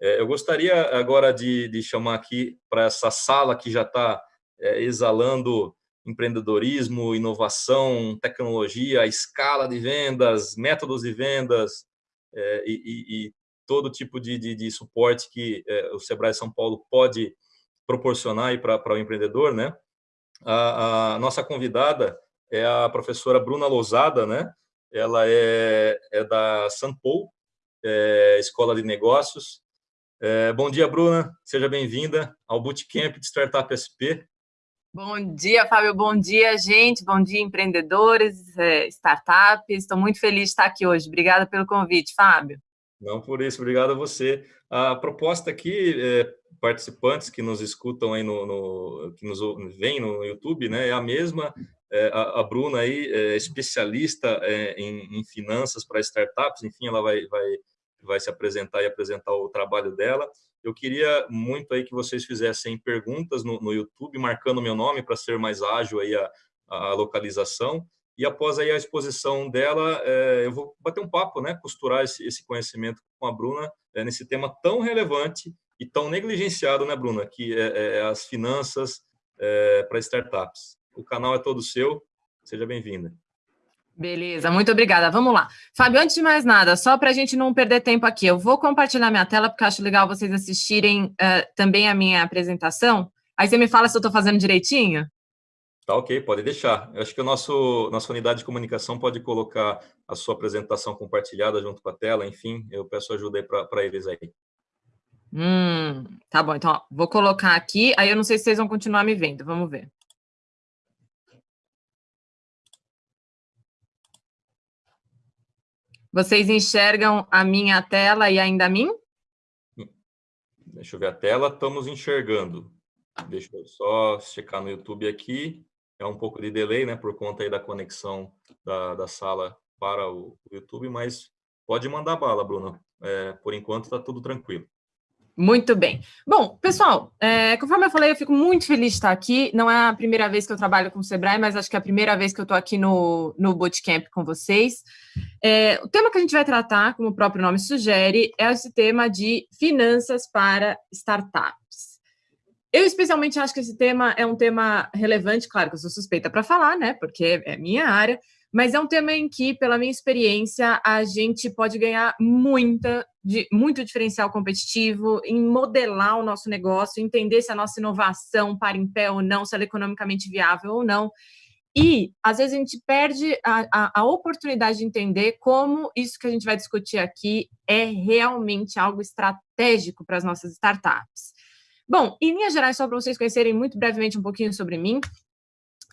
É, eu gostaria agora de, de chamar aqui para essa sala que já está é, exalando empreendedorismo, inovação, tecnologia, escala de vendas, métodos de vendas é, e, e, e, todo tipo de, de, de suporte que o Sebrae São Paulo pode proporcionar para o empreendedor, né? A, a, nossa convidada é a professora Bruna Lousada, né? Ela é, é da Sanpou, é, Escola de Negócios. É, bom dia, Bruna. Seja bem-vinda ao Bootcamp de Startup SP. Bom dia, Fábio. Bom dia, gente. Bom dia, empreendedores, é, startups. Estou muito feliz de estar aqui hoje. Obrigada pelo convite, Fábio. Não por isso, obrigado a você. A proposta aqui, é, participantes que nos escutam aí no, no que nos vêm no YouTube, né, é a mesma. É, a, a, Bruna aí é especialista é, em, em, finanças para startups, enfim, ela vai, vai, vai se apresentar e apresentar o trabalho dela. Eu queria muito aí que vocês fizessem perguntas no, no YouTube, marcando meu nome para ser mais ágil aí a, a localização. E após aí a exposição dela, é, eu vou bater um papo, né, costurar esse, conhecimento com a Bruna é, nesse tema tão relevante e tão negligenciado, né, Bruna, que é, é, as finanças para startups. O canal é todo seu, seja bem-vinda. Beleza, muito obrigada. Vamos lá. Fábio, antes de mais nada, só para a gente não perder tempo aqui, eu vou compartilhar minha tela, porque acho legal vocês assistirem uh, também a minha apresentação. Aí você me fala se eu estou fazendo direitinho? Tá ok, pode deixar. Eu acho que a nosso, nossa unidade de comunicação pode colocar a sua apresentação compartilhada junto com a tela, enfim, eu peço ajuda aí para eles aí. Hum, tá bom, então ó, vou colocar aqui, aí eu não sei se vocês vão continuar me vendo, vamos ver. Vocês enxergam a minha tela e ainda a mim? Deixa eu ver a tela, estamos enxergando. Deixa eu só checar no YouTube aqui é um pouco de delay, né, por conta aí da conexão da, da sala para o YouTube, mas pode mandar bala, Bruno. É, por enquanto está tudo tranquilo. Muito bem. Bom, pessoal, é, conforme eu falei, eu fico muito feliz de estar aqui. Não é a primeira vez que eu trabalho com o Sebrae, mas acho que é a primeira vez que eu estou aqui no, no Bootcamp com vocês. É, o tema que a gente vai tratar, como o próprio nome sugere, é esse tema de finanças para startups. Eu especialmente acho que esse tema é um tema relevante, claro que eu sou suspeita para falar, né, porque é minha área, mas é um tema em que, pela minha experiência, a gente pode ganhar muita, de, muito diferencial competitivo em modelar o nosso negócio, entender se a nossa inovação para em pé ou não, se ela é economicamente viável ou não. E, às vezes, a gente perde a, a, a, oportunidade de entender como isso que a gente vai discutir aqui é realmente algo estratégico para as nossas startups. Bom, em linhas gerais, só para vocês conhecerem muito brevemente um pouquinho sobre mim,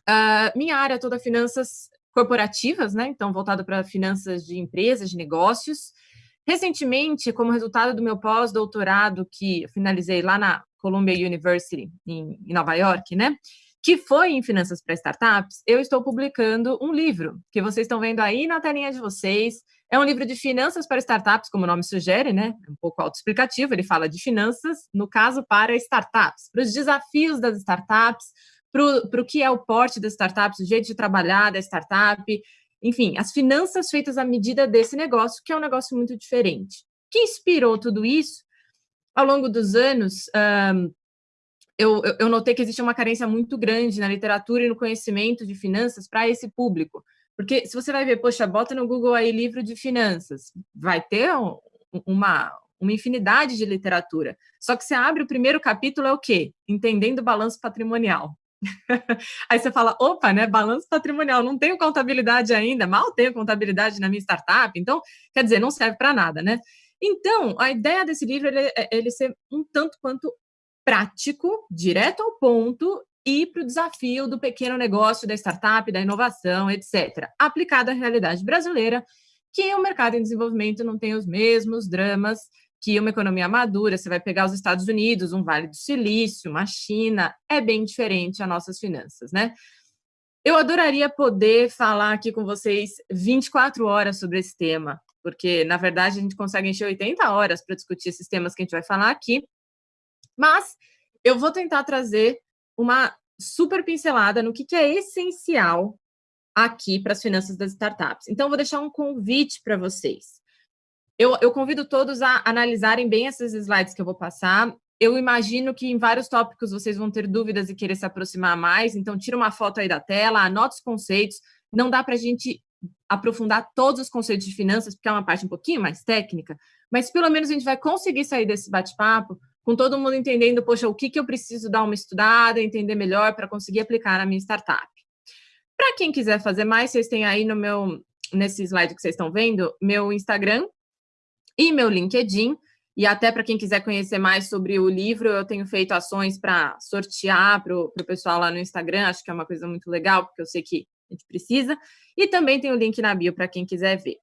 uh, minha área é toda finanças corporativas, né? Então, voltada para finanças de empresas, de negócios. Recentemente, como resultado do meu pós-doutorado, que finalizei lá na Columbia University, em, em Nova York, né? que foi em Finanças para Startups, eu estou publicando um livro, que vocês estão vendo aí na telinha de vocês. É um livro de finanças para startups, como o nome sugere, né? Um pouco autoexplicativo, ele fala de finanças, no caso, para startups, para os desafios das startups, para o que é o porte das startups, o jeito de trabalhar da startup, enfim, as finanças feitas à medida desse negócio, que é um negócio muito diferente. O que inspirou tudo isso? Ao longo dos anos, um, eu, eu notei que existe uma carência muito grande na literatura e no conhecimento de finanças para esse público. Porque se você vai ver, poxa, bota no Google aí livro de finanças, vai ter uma, uma infinidade de literatura. Só que você abre o primeiro capítulo, é o quê? Entendendo o balanço patrimonial. aí você fala, opa, né, balanço patrimonial, não tenho contabilidade ainda, mal tenho contabilidade na minha startup, então, quer dizer, não serve para nada, né? Então, a ideia desse livro é ele ser um tanto quanto prático, direto ao ponto e para o desafio do pequeno negócio, da startup, da inovação, etc. Aplicado à realidade brasileira, que o mercado em desenvolvimento não tem os mesmos dramas que uma economia madura, você vai pegar os Estados Unidos, um Vale do Silício, uma China, é bem diferente as nossas finanças, né? Eu adoraria poder falar aqui com vocês 24 horas sobre esse tema, porque, na verdade, a gente consegue encher 80 horas para discutir esses temas que a gente vai falar aqui, mas eu vou tentar trazer uma super pincelada no que, que é essencial aqui para as finanças das startups. Então, vou deixar um convite para vocês. Eu, eu convido todos a analisarem bem esses slides que eu vou passar. Eu imagino que em vários tópicos vocês vão ter dúvidas e querer se aproximar mais, então tira uma foto aí da tela, anota os conceitos. Não dá para a gente aprofundar todos os conceitos de finanças, porque é uma parte um pouquinho mais técnica, mas pelo menos a gente vai conseguir sair desse bate-papo com todo mundo entendendo, poxa, o que, que eu preciso dar uma estudada, entender melhor para conseguir aplicar na minha startup. Para quem quiser fazer mais, vocês têm aí no meu, nesse slide que vocês estão vendo, meu Instagram e meu LinkedIn, e até para quem quiser conhecer mais sobre o livro, eu tenho feito ações para sortear para o pessoal lá no Instagram, acho que é uma coisa muito legal, porque eu sei que a gente precisa, e também tem o link na bio para quem quiser ver.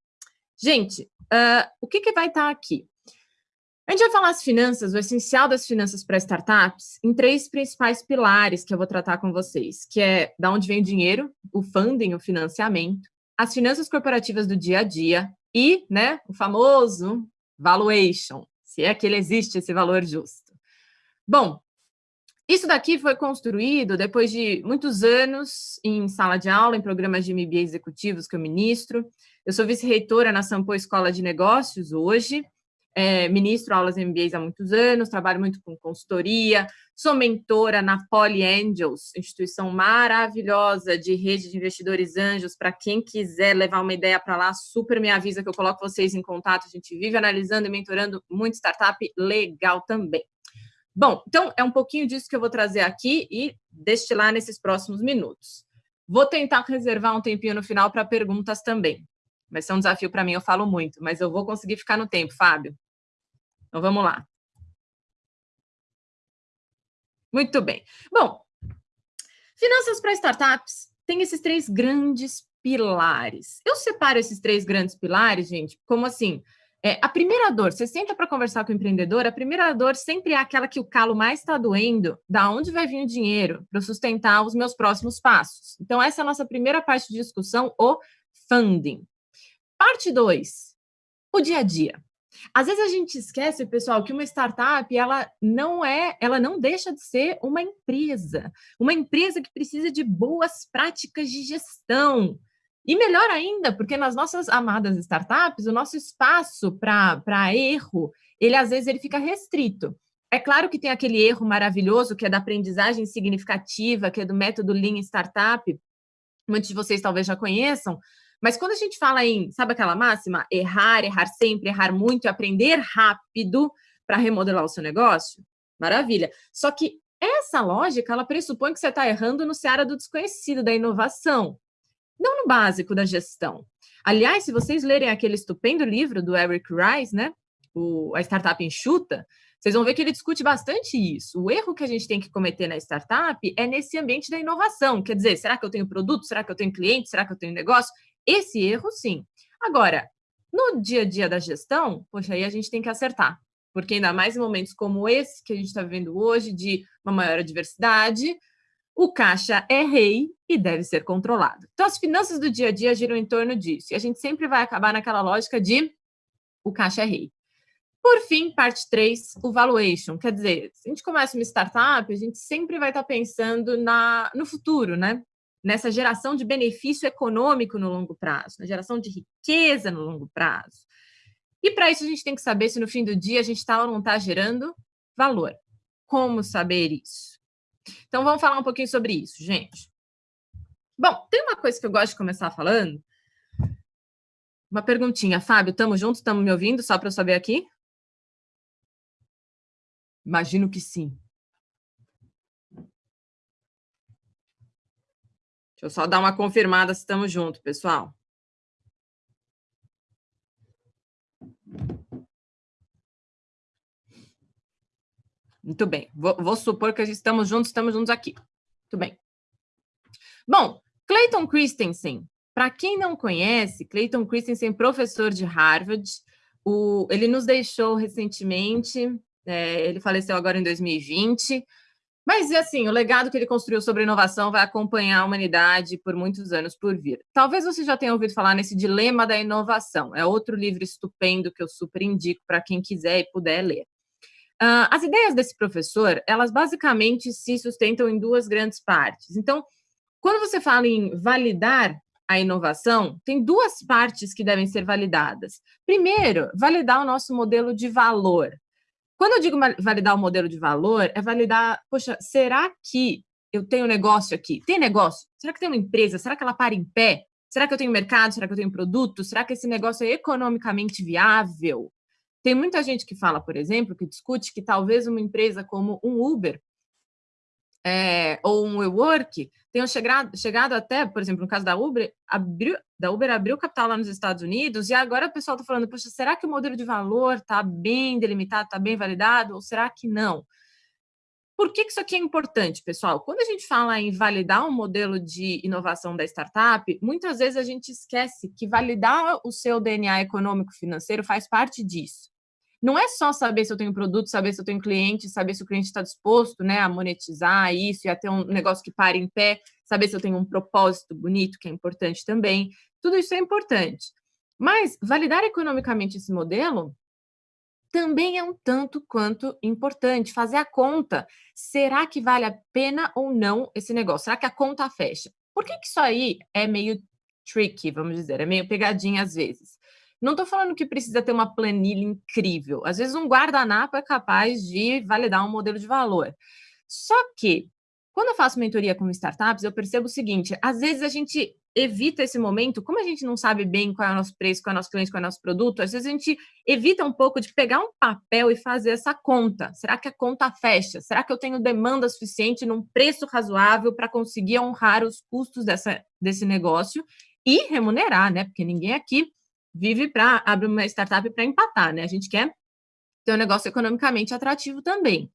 Gente, uh, o que, que vai estar tá aqui? A gente vai falar as finanças, o essencial das finanças para startups, em três principais pilares que eu vou tratar com vocês, que é da onde vem o dinheiro, o funding, o financiamento, as finanças corporativas do dia a dia e né, o famoso valuation, se é que ele existe esse valor justo. Bom, isso daqui foi construído depois de muitos anos em sala de aula, em programas de MBA executivos que eu ministro. Eu sou vice-reitora na Sampo Escola de Negócios hoje, é, ministro aulas MBAs há muitos anos, trabalho muito com consultoria, sou mentora na Poly Angels, instituição maravilhosa de rede de investidores anjos, para quem quiser levar uma ideia para lá, super me avisa que eu coloco vocês em contato, a gente vive analisando e mentorando muito startup legal também. Bom, então é um pouquinho disso que eu vou trazer aqui e destilar nesses próximos minutos. Vou tentar reservar um tempinho no final para perguntas também. Vai ser um desafio para mim, eu falo muito, mas eu vou conseguir ficar no tempo, Fábio. Então, vamos lá. Muito bem. Bom, finanças para startups tem esses três grandes pilares. Eu separo esses três grandes pilares, gente, como assim, é, a primeira dor, você senta para conversar com o empreendedor, a primeira dor sempre é aquela que o calo mais está doendo, da onde vai vir o dinheiro para sustentar os meus próximos passos. Então, essa é a nossa primeira parte de discussão, o funding. Parte 2, o dia a dia. Às vezes a gente esquece, pessoal, que uma startup, ela não é, ela não deixa de ser uma empresa, uma empresa que precisa de boas práticas de gestão. E melhor ainda, porque nas nossas amadas startups, o nosso espaço para erro, ele às vezes ele fica restrito. É claro que tem aquele erro maravilhoso que é da aprendizagem significativa, que é do método Lean Startup, muitos de vocês talvez já conheçam, mas quando a gente fala em, sabe aquela máxima? Errar, errar sempre, errar muito aprender rápido para remodelar o seu negócio? Maravilha. Só que essa lógica, ela pressupõe que você está errando no seara do desconhecido, da inovação, não no básico da gestão. Aliás, se vocês lerem aquele estupendo livro do Eric Rice, né? O, a Startup Enxuta, vocês vão ver que ele discute bastante isso. O erro que a gente tem que cometer na startup é nesse ambiente da inovação. Quer dizer, será que eu tenho produto? Será que eu tenho cliente? Será que eu tenho negócio? Esse erro, sim. Agora, no dia a dia da gestão, poxa, aí a gente tem que acertar. Porque ainda mais em momentos como esse que a gente está vivendo hoje, de uma maior diversidade, o caixa é rei e deve ser controlado. Então, as finanças do dia a dia giram em torno disso. E a gente sempre vai acabar naquela lógica de o caixa é rei. Por fim, parte 3, o valuation. Quer dizer, se a gente começa uma startup, a gente sempre vai estar pensando na, no futuro, né? Nessa geração de benefício econômico no longo prazo, na geração de riqueza no longo prazo. E para isso a gente tem que saber se no fim do dia a gente está ou não está gerando valor. Como saber isso? Então vamos falar um pouquinho sobre isso, gente. Bom, tem uma coisa que eu gosto de começar falando. Uma perguntinha, Fábio, estamos juntos? Estamos me ouvindo? Só para eu saber aqui? Imagino que sim. Deixa eu só dar uma confirmada se estamos juntos, pessoal. Muito bem. Vou, vou, supor que estamos juntos, estamos juntos aqui. Muito bem. Bom, Clayton Christensen. Para quem não conhece, Clayton Christensen, professor de Harvard, o, ele nos deixou recentemente, é, ele faleceu agora em 2020, mas, assim, o legado que ele construiu sobre inovação vai acompanhar a humanidade por muitos anos por vir. Talvez você já tenha ouvido falar nesse Dilema da Inovação. É outro livro estupendo que eu super indico para quem quiser e puder ler. Uh, as ideias desse professor, elas basicamente se sustentam em duas grandes partes. Então, quando você fala em validar a inovação, tem duas partes que devem ser validadas. Primeiro, validar o nosso modelo de valor. Quando eu digo validar o modelo de valor, é validar, poxa, será que eu tenho negócio aqui? Tem negócio? Será que tem uma empresa? Será que ela para em pé? Será que eu tenho mercado? Será que eu tenho produto? Será que esse negócio é economicamente viável? Tem muita gente que fala, por exemplo, que discute que talvez uma empresa como um Uber é, ou um WeWork tenham chegado, chegado até, por exemplo, no caso da Uber, abriu, da Uber abriu capital lá nos Estados Unidos e agora o pessoal está falando, poxa, será que o modelo de valor está bem delimitado, está bem validado ou será que não? Por que, que isso aqui é importante, pessoal? Quando a gente fala em validar um modelo de inovação da startup, muitas vezes a gente esquece que validar o seu DNA econômico financeiro faz parte disso. Não é só saber se eu tenho produto, saber se eu tenho cliente, saber se o cliente está disposto né, a monetizar isso e a ter um negócio que pare em pé, saber se eu tenho um propósito bonito, que é importante também. Tudo isso é importante. Mas validar economicamente esse modelo também é um tanto quanto importante. Fazer a conta. Será que vale a pena ou não esse negócio? Será que a conta fecha? Por que, que isso aí é meio tricky, vamos dizer, é meio pegadinha às vezes? Não estou falando que precisa ter uma planilha incrível. Às vezes um guardanapo é capaz de validar um modelo de valor. Só que, quando eu faço mentoria com startups, eu percebo o seguinte, às vezes a gente evita esse momento, como a gente não sabe bem qual é o nosso preço, qual é o nosso cliente, qual é o nosso produto, às vezes a gente evita um pouco de pegar um papel e fazer essa conta. Será que a conta fecha? Será que eu tenho demanda suficiente num preço razoável para conseguir honrar os custos dessa, desse negócio e remunerar, né? Porque ninguém aqui vive para abrir uma startup para empatar, né? A gente quer ter um negócio economicamente atrativo também.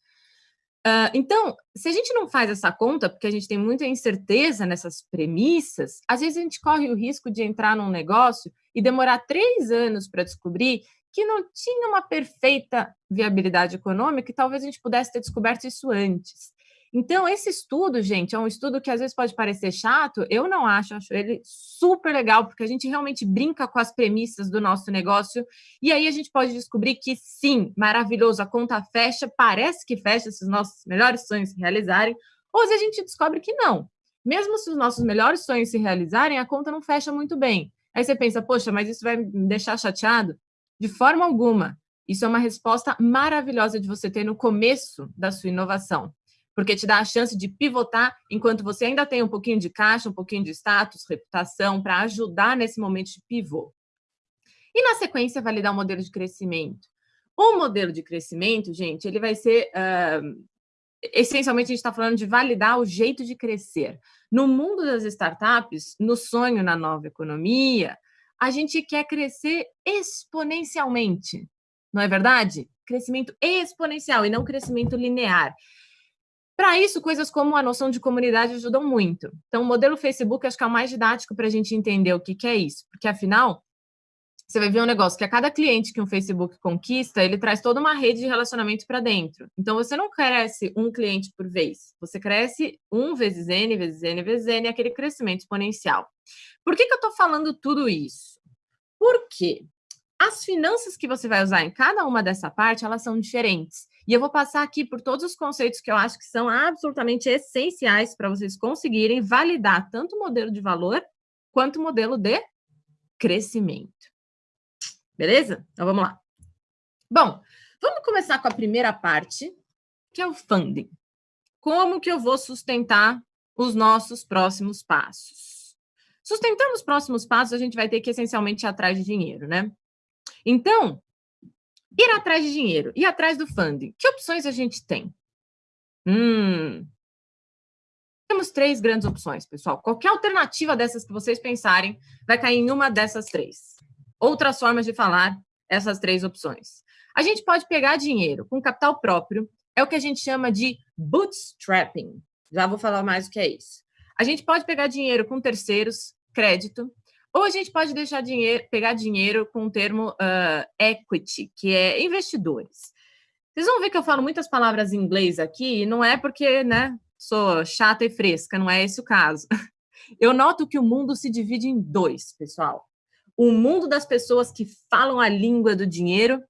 Uh, então, se a gente não faz essa conta, porque a gente tem muita incerteza nessas premissas, às vezes a gente corre o risco de entrar num negócio e demorar três anos para descobrir que não tinha uma perfeita viabilidade econômica e talvez a gente pudesse ter descoberto isso antes. Então, esse estudo, gente, é um estudo que às vezes pode parecer chato, eu não acho, acho ele super legal, porque a gente realmente brinca com as premissas do nosso negócio, e aí a gente pode descobrir que sim, maravilhoso, a conta fecha, parece que fecha se os nossos melhores sonhos se realizarem, ou se a gente descobre que não. Mesmo se os nossos melhores sonhos se realizarem, a conta não fecha muito bem. Aí você pensa, poxa, mas isso vai me deixar chateado? De forma alguma. Isso é uma resposta maravilhosa de você ter no começo da sua inovação porque te dá a chance de pivotar enquanto você ainda tem um pouquinho de caixa, um pouquinho de status, reputação, para ajudar nesse momento de pivô. E na sequência, validar o modelo de crescimento. O modelo de crescimento, gente, ele vai ser... Uh, essencialmente, a gente está falando de validar o jeito de crescer. No mundo das startups, no sonho na nova economia, a gente quer crescer exponencialmente, não é verdade? Crescimento exponencial e não crescimento linear. Para isso, coisas como a noção de comunidade ajudam muito. Então, o modelo Facebook acho que é o mais didático para a gente entender o que, que é isso, porque afinal, você vai ver um negócio que a cada cliente que um Facebook conquista, ele traz toda uma rede de relacionamento para dentro. Então, você não cresce um cliente por vez, você cresce um vezes N, vezes N, vezes N, aquele crescimento exponencial. Por que, que eu estou falando tudo isso? Porque as finanças que você vai usar em cada uma dessa parte, elas são diferentes. E eu vou passar aqui por todos os conceitos que eu acho que são absolutamente essenciais para vocês conseguirem validar tanto o modelo de valor quanto o modelo de crescimento. Beleza? Então, vamos lá. Bom, vamos começar com a primeira parte, que é o funding. Como que eu vou sustentar os nossos próximos passos? Sustentando os próximos passos, a gente vai ter que essencialmente ir atrás de dinheiro, né? Então, Ir atrás de dinheiro, ir atrás do funding. Que opções a gente tem? Hum, temos três grandes opções, pessoal. Qualquer alternativa dessas que vocês pensarem vai cair em uma dessas três. Outras formas de falar essas três opções. A gente pode pegar dinheiro com capital próprio, é o que a gente chama de bootstrapping. Já vou falar mais o que é isso. A gente pode pegar dinheiro com terceiros, crédito, ou a gente pode deixar dinheiro, pegar dinheiro com o termo uh, equity, que é investidores. Vocês vão ver que eu falo muitas palavras em inglês aqui, e não é porque né, sou chata e fresca, não é esse o caso. Eu noto que o mundo se divide em dois, pessoal. O mundo das pessoas que falam a língua do dinheiro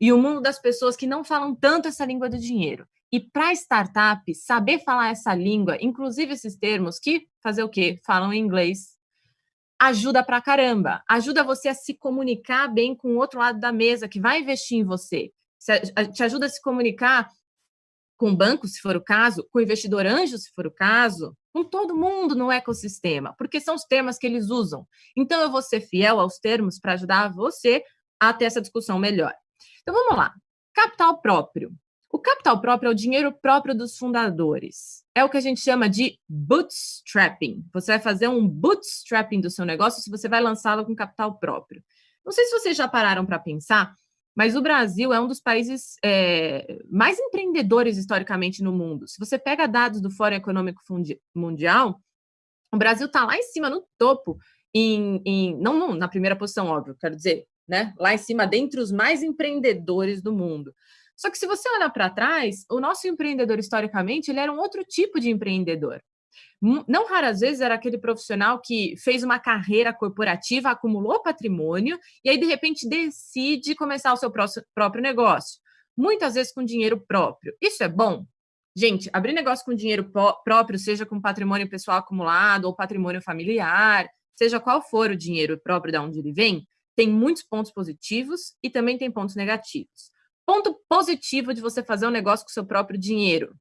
e o mundo das pessoas que não falam tanto essa língua do dinheiro. E para startup, saber falar essa língua, inclusive esses termos que fazer o quê? Falam em inglês, ajuda pra caramba. Ajuda você a se comunicar bem com o outro lado da mesa que vai investir em você. Te ajuda a se comunicar com o banco, se for o caso, com o investidor anjo, se for o caso, com todo mundo no ecossistema, porque são os termos que eles usam. Então, eu vou ser fiel aos termos para ajudar você a ter essa discussão melhor. Então, vamos lá. Capital próprio. O capital próprio é o dinheiro próprio dos fundadores. É o que a gente chama de bootstrapping. Você vai fazer um bootstrapping do seu negócio se você vai lançá-lo com capital próprio. Não sei se vocês já pararam para pensar, mas o Brasil é um dos países é, mais empreendedores historicamente no mundo. Se você pega dados do Fórum Econômico Mundial, o Brasil está lá em cima, no topo, em, em, não, não na primeira posição, óbvio, quero dizer, né? lá em cima, dentre os mais empreendedores do mundo. Só que se você olhar para trás, o nosso empreendedor, historicamente, ele era um outro tipo de empreendedor. Não raras vezes era aquele profissional que fez uma carreira corporativa, acumulou patrimônio e aí, de repente, decide começar o seu próprio negócio. Muitas vezes com dinheiro próprio. Isso é bom? Gente, abrir negócio com dinheiro próprio, seja com patrimônio pessoal acumulado ou patrimônio familiar, seja qual for o dinheiro próprio de onde ele vem, tem muitos pontos positivos e também tem pontos negativos. Ponto positivo de você fazer um negócio com seu próprio dinheiro.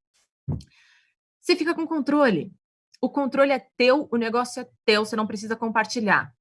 Você fica com controle. O controle é teu, o negócio é teu, você não precisa compartilhar.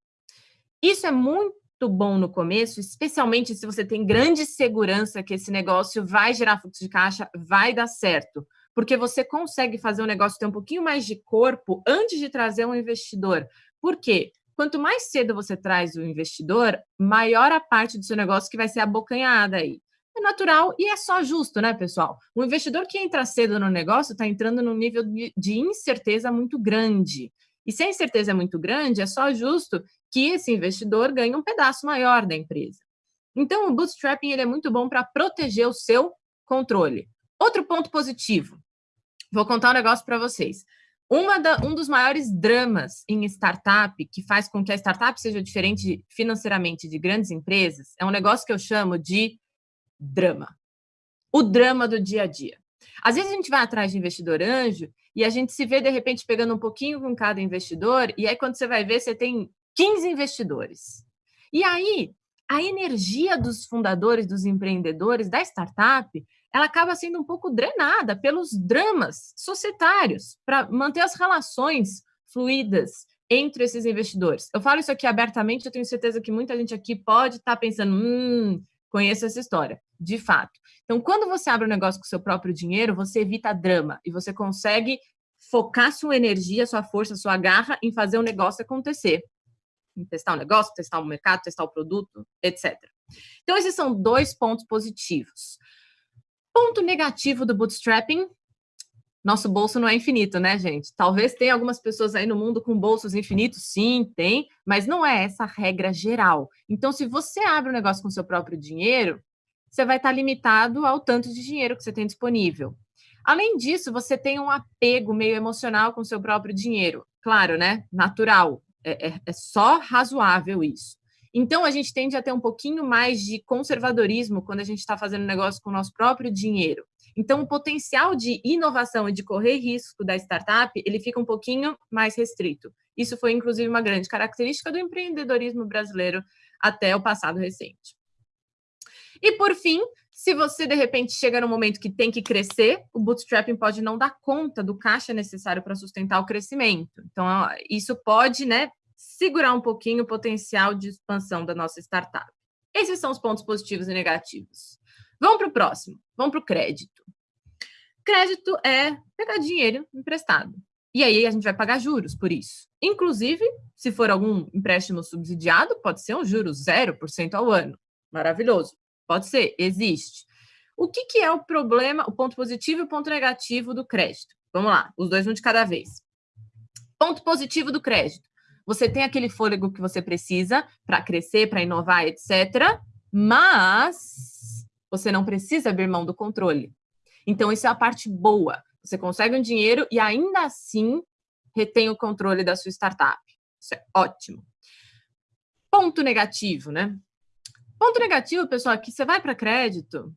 Isso é muito bom no começo, especialmente se você tem grande segurança que esse negócio vai gerar fluxo de caixa, vai dar certo. Porque você consegue fazer o negócio ter um pouquinho mais de corpo antes de trazer um investidor. Por quê? Quanto mais cedo você traz o investidor, maior a parte do seu negócio que vai ser abocanhada aí. É natural e é só justo, né, pessoal? O investidor que entra cedo no negócio está entrando num nível de, incerteza muito grande. E se a incerteza é muito grande, é só justo que esse investidor ganhe um pedaço maior da empresa. Então, o bootstrapping ele é muito bom para proteger o seu controle. Outro ponto positivo. Vou contar um negócio para vocês. Da, um dos maiores dramas em startup, que faz com que a startup seja diferente financeiramente de grandes empresas, é um negócio que eu chamo de drama. O drama do dia a dia. Às vezes a gente vai atrás de investidor anjo e a gente se vê, de repente, pegando um pouquinho com cada investidor, e aí quando você vai ver, você tem 15 investidores. E aí, a energia dos fundadores, dos empreendedores, da startup, ela acaba sendo um pouco drenada pelos dramas societários para manter as relações fluídas entre esses investidores. Eu falo isso aqui abertamente, eu tenho certeza que muita gente aqui pode estar tá pensando, hum, conheço essa história de fato. Então, quando você abre um negócio com seu próprio dinheiro, você evita drama e você consegue focar sua energia, sua força, sua garra em fazer o negócio acontecer. Em testar o negócio, testar o mercado, testar o produto, etc. Então, esses são dois pontos positivos. Ponto negativo do bootstrapping, nosso bolso não é infinito, né, gente? Talvez tenha algumas pessoas aí no mundo com bolsos infinitos, sim, tem, mas não é essa regra geral. Então, se você abre um negócio com seu próprio dinheiro, você vai estar limitado ao tanto de dinheiro que você tem disponível. Além disso, você tem um apego meio emocional com seu próprio dinheiro. Claro, né? Natural. É, é, é só razoável isso. Então, a gente tende a ter um pouquinho mais de conservadorismo quando a gente está fazendo negócio com o nosso próprio dinheiro. Então, o potencial de inovação e de correr risco da startup, ele fica um pouquinho mais restrito. Isso foi, inclusive, uma grande característica do empreendedorismo brasileiro até o passado recente. E por fim, se você de repente chega no momento que tem que crescer, o bootstrapping pode não dar conta do caixa necessário para sustentar o crescimento. Então, isso pode, né, segurar um pouquinho o potencial de expansão da nossa startup. Esses são os pontos positivos e negativos. Vamos para o próximo. Vamos para o crédito. Crédito é pegar dinheiro emprestado. E aí a gente vai pagar juros por isso. Inclusive, se for algum empréstimo subsidiado, pode ser um juro 0% ao ano. Maravilhoso. Pode ser, existe. O que, que é o problema, o ponto positivo e o ponto negativo do crédito? Vamos lá, os dois um de cada vez. Ponto positivo do crédito. Você tem aquele fôlego que você precisa para crescer, para inovar, etc. Mas você não precisa abrir mão do controle. Então, isso é a parte boa. Você consegue um dinheiro e ainda assim retém o controle da sua startup. Isso é ótimo. Ponto negativo, né? Ponto negativo, pessoal, é que você vai para crédito,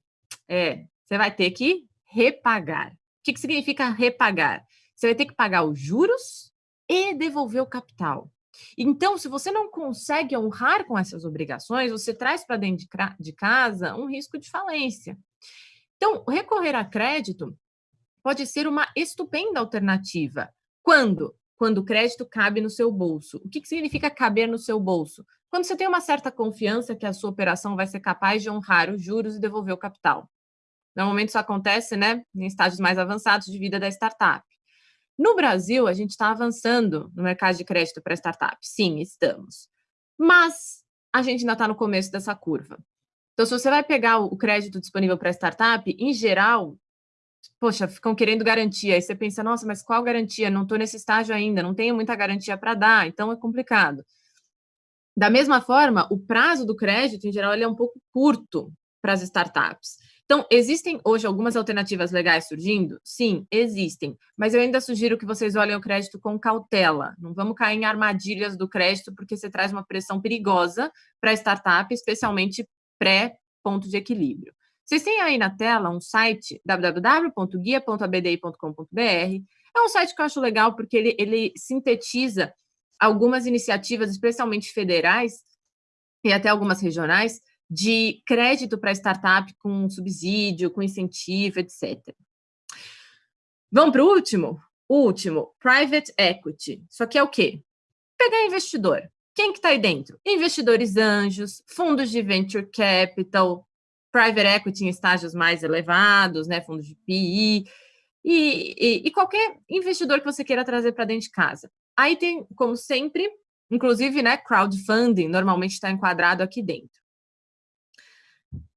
é, você vai ter que repagar. O que, que significa repagar? Você vai ter que pagar os juros e devolver o capital. Então, se você não consegue honrar com essas obrigações, você traz para dentro de casa um risco de falência. Então, recorrer a crédito pode ser uma estupenda alternativa. Quando? Quando o crédito cabe no seu bolso. O que, que significa caber no seu bolso? Quando você tem uma certa confiança que a sua operação vai ser capaz de honrar os juros e devolver o capital. Normalmente isso acontece né, em estágios mais avançados de vida da startup. No Brasil, a gente está avançando no mercado de crédito para startup. Sim, estamos. Mas a gente ainda está no começo dessa curva. Então, se você vai pegar o crédito disponível para startup, em geral, poxa, ficam querendo garantia. Aí você pensa, nossa, mas qual garantia? Não estou nesse estágio ainda, não tenho muita garantia para dar, então é complicado. Da mesma forma, o prazo do crédito, em geral, ele é um pouco curto para as startups. Então, existem hoje algumas alternativas legais surgindo? Sim, existem. Mas eu ainda sugiro que vocês olhem o crédito com cautela. Não vamos cair em armadilhas do crédito, porque você traz uma pressão perigosa para a startup, especialmente pré-ponto de equilíbrio. Vocês têm aí na tela um site, www.guia.abdi.com.br. É um site que eu acho legal, porque ele, ele sintetiza algumas iniciativas, especialmente federais, e até algumas regionais, de crédito para startup com subsídio, com incentivo, etc. Vamos para o último? O último, private equity. Isso aqui é o quê? Pegar investidor. Quem que está aí dentro? Investidores anjos, fundos de venture capital, private equity em estágios mais elevados, né, fundos de PI, e, e, e qualquer investidor que você queira trazer para dentro de casa. Aí tem, como sempre, inclusive, né, crowdfunding, normalmente está enquadrado aqui dentro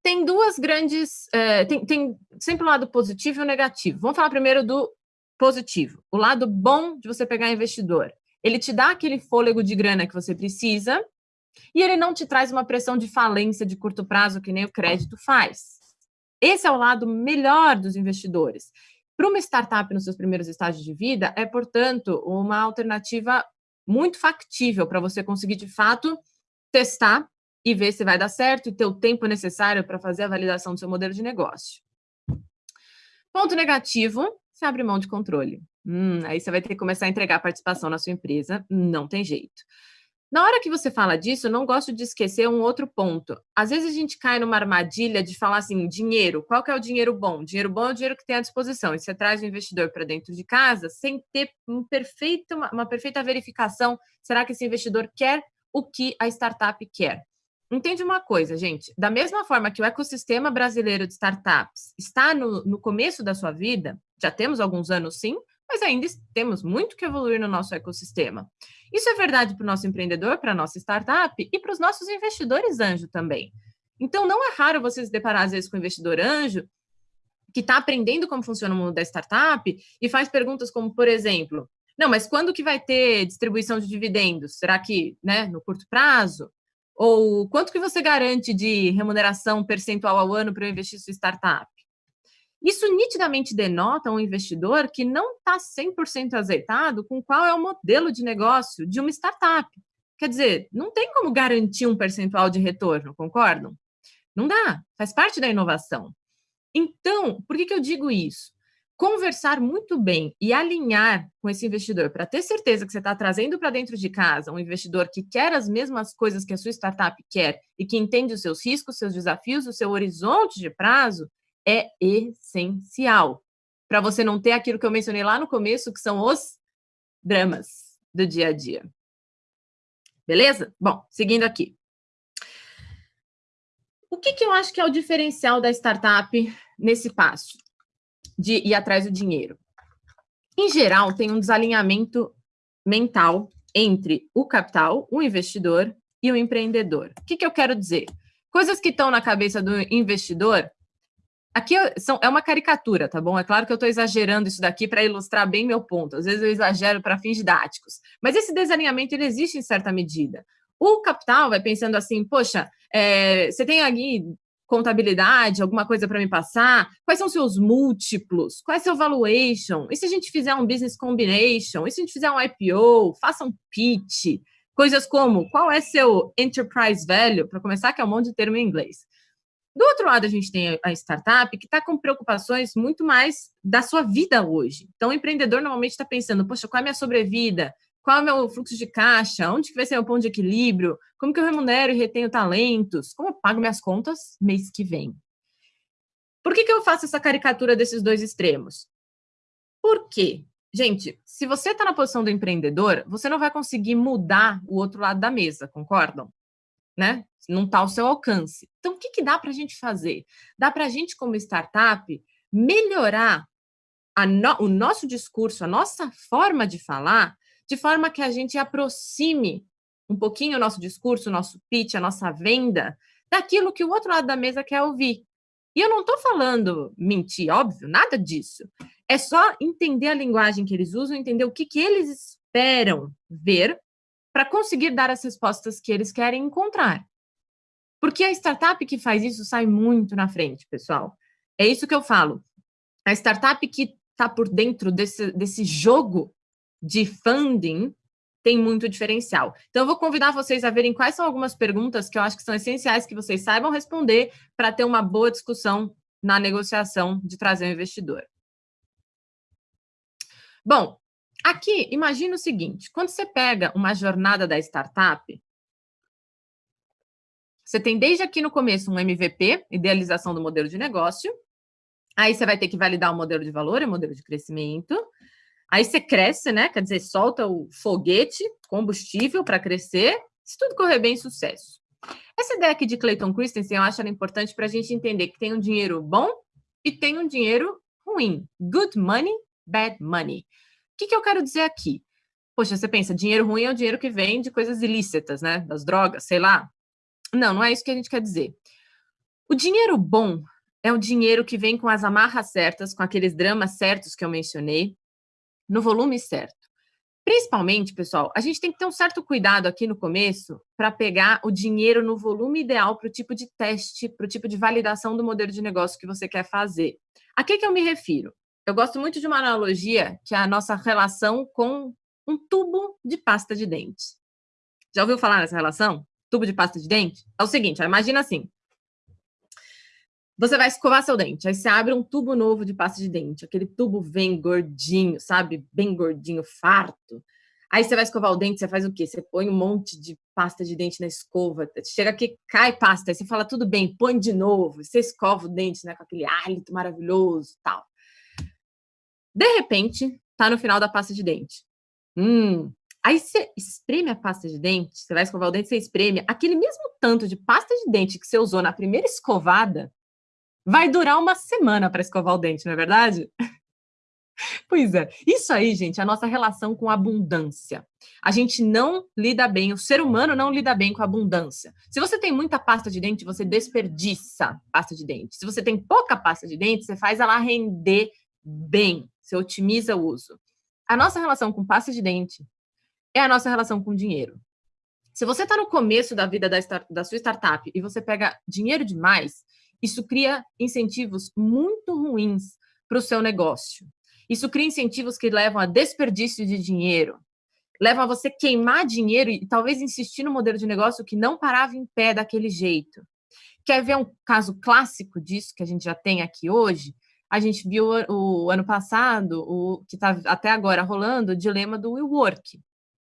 tem duas grandes. É, tem, tem sempre o um lado positivo e o um negativo. Vamos falar primeiro do positivo. O lado bom de você pegar investidor. Ele te dá aquele fôlego de grana que você precisa e ele não te traz uma pressão de falência de curto prazo que nem o crédito faz. Esse é o lado melhor dos investidores. Para uma startup nos seus primeiros estágios de vida, é, portanto, uma alternativa muito factível para você conseguir, de fato, testar e ver se vai dar certo e ter o tempo necessário para fazer a validação do seu modelo de negócio. Ponto negativo, você abre mão de controle. Hum, aí você vai ter que começar a entregar participação na sua empresa, não tem jeito. Na hora que você fala disso, não gosto de esquecer um outro ponto. Às vezes a gente cai numa armadilha de falar assim, dinheiro, qual que é o dinheiro bom? Dinheiro bom é o dinheiro que tem à disposição. E você traz o investidor para dentro de casa sem ter um perfeito, uma, uma perfeita verificação. Será que esse investidor quer o que a startup quer? Entende uma coisa, gente? Da mesma forma que o ecossistema brasileiro de startups está no, no começo da sua vida, já temos alguns anos sim, mas ainda temos muito que evoluir no nosso ecossistema. Isso é verdade para o nosso empreendedor, para a nossa startup e para os nossos investidores anjo também. Então, não é raro você se deparar, às vezes, com um investidor anjo que está aprendendo como funciona o mundo da startup e faz perguntas como, por exemplo, não, mas quando que vai ter distribuição de dividendos? Será que né, no curto prazo? Ou quanto que você garante de remuneração percentual ao ano para eu investir sua startup? Isso nitidamente denota um investidor que não está 100% azeitado com qual é o modelo de negócio de uma startup. Quer dizer, não tem como garantir um percentual de retorno, concordam? Não dá, faz parte da inovação. Então, por que, que eu digo isso? Conversar muito bem e alinhar com esse investidor para ter certeza que você está trazendo para dentro de casa um investidor que quer as mesmas coisas que a sua startup quer e que entende os seus riscos, seus desafios, o seu horizonte de prazo, é essencial para você não ter aquilo que eu mencionei lá no começo, que são os dramas do dia a dia. Beleza? Bom, seguindo aqui. O que, que eu acho que é o diferencial da startup nesse passo? De ir atrás do dinheiro. Em geral, tem um desalinhamento mental entre o capital, o investidor e o empreendedor. O que, que eu quero dizer? Coisas que estão na cabeça do investidor. Aqui são, é uma caricatura, tá bom? É claro que eu estou exagerando isso daqui para ilustrar bem meu ponto. Às vezes eu exagero para fins didáticos. Mas esse desalinhamento ele existe em certa medida. O capital vai pensando assim, poxa, é, você tem aqui contabilidade, alguma coisa para me passar? Quais são seus múltiplos? Qual é seu valuation? E se a gente fizer um business combination? E se a gente fizer um IPO? Faça um pitch? Coisas como, qual é seu enterprise value? Para começar, que é um monte de termo em inglês. Do outro lado, a gente tem a startup que está com preocupações muito mais da sua vida hoje. Então, o empreendedor normalmente está pensando, poxa, qual é a minha sobrevida? Qual é o fluxo de caixa, onde que vai ser o ponto de equilíbrio, como que eu remunero e retenho talentos, como eu pago minhas contas mês que vem. Por que, que eu faço essa caricatura desses dois extremos? Por quê? Gente, se você está na posição do empreendedor, você não vai conseguir mudar o outro lado da mesa, concordam? Né? Não está ao seu alcance. Então, o que, que dá para a gente fazer? Dá para a gente, como startup, melhorar no, o nosso discurso, a nossa forma de falar, de forma que a gente aproxime um pouquinho o nosso discurso, o nosso pitch, a nossa venda, daquilo que o outro lado da mesa quer ouvir. E eu não estou falando mentir, óbvio, nada disso. É só entender a linguagem que eles usam, entender o que, que eles esperam ver para conseguir dar as respostas que eles querem encontrar. Porque a startup que faz isso sai muito na frente, pessoal. É isso que eu falo. A startup que está por dentro desse, desse jogo de funding tem muito diferencial. Então, eu vou convidar vocês a verem quais são algumas perguntas que eu acho que são essenciais que vocês saibam responder para ter uma boa discussão na negociação de trazer um investidor. Bom, aqui, imagina o seguinte, quando você pega uma jornada da startup, você tem desde aqui no começo um MVP, idealização do modelo de negócio, aí você vai ter que validar o modelo de valor e o modelo de crescimento, aí você cresce, né, quer dizer, solta o foguete, combustível para crescer, se tudo correr bem, sucesso. Essa ideia aqui de Clayton Christensen, eu acho importante para a gente entender que tem um dinheiro bom e tem um dinheiro ruim. Good money, bad money. O que, que eu quero dizer aqui? Poxa, você pensa, dinheiro ruim é o dinheiro que vem de coisas ilícitas, né? Das drogas, sei lá. Não, não é isso que a gente quer dizer. O dinheiro bom é o dinheiro que vem com as amarras certas, com aqueles dramas certos que eu mencionei, no volume certo. Principalmente, pessoal, a gente tem que ter um certo cuidado aqui no começo para pegar o dinheiro no volume ideal para o tipo de teste, para o tipo de validação do modelo de negócio que você quer fazer. A que, que eu me refiro? Eu gosto muito de uma analogia que é a nossa relação com um tubo de pasta de dente. Já ouviu falar nessa relação? Tubo de pasta de dente? É o seguinte, imagina assim, você vai escovar seu dente, aí você abre um tubo novo de pasta de dente. Aquele tubo vem gordinho, sabe? Bem gordinho, farto. Aí você vai escovar o dente, você faz o quê? Você põe um monte de pasta de dente na escova. Chega aqui, cai pasta. Aí você fala, tudo bem, põe de novo. Você escova o dente, né? Com aquele hálito maravilhoso tal. De repente, tá no final da pasta de dente. Hum, Aí você espreme a pasta de dente, você vai escovar o dente, você espreme. Aquele mesmo tanto de pasta de dente que você usou na primeira escovada, vai durar uma semana para escovar o dente, não é verdade? Pois é, isso aí, gente, é a nossa relação com abundância. A gente não lida bem, o ser humano não lida bem com abundância. Se você tem muita pasta de dente, você desperdiça pasta de dente. Se você tem pouca pasta de dente, você faz ela render bem, você otimiza o uso. A nossa relação com pasta de dente é a nossa relação com dinheiro. Se você está no começo da vida da, da sua startup e você pega dinheiro demais, isso cria incentivos muito ruins para o seu negócio. Isso cria incentivos que levam a desperdício de dinheiro, levam a você queimar dinheiro e talvez insistir no modelo de negócio que não parava em pé daquele jeito. Quer ver um caso clássico disso que a gente já tem aqui hoje? A gente viu o, o ano passado, o que está até agora rolando, o dilema do WeWork.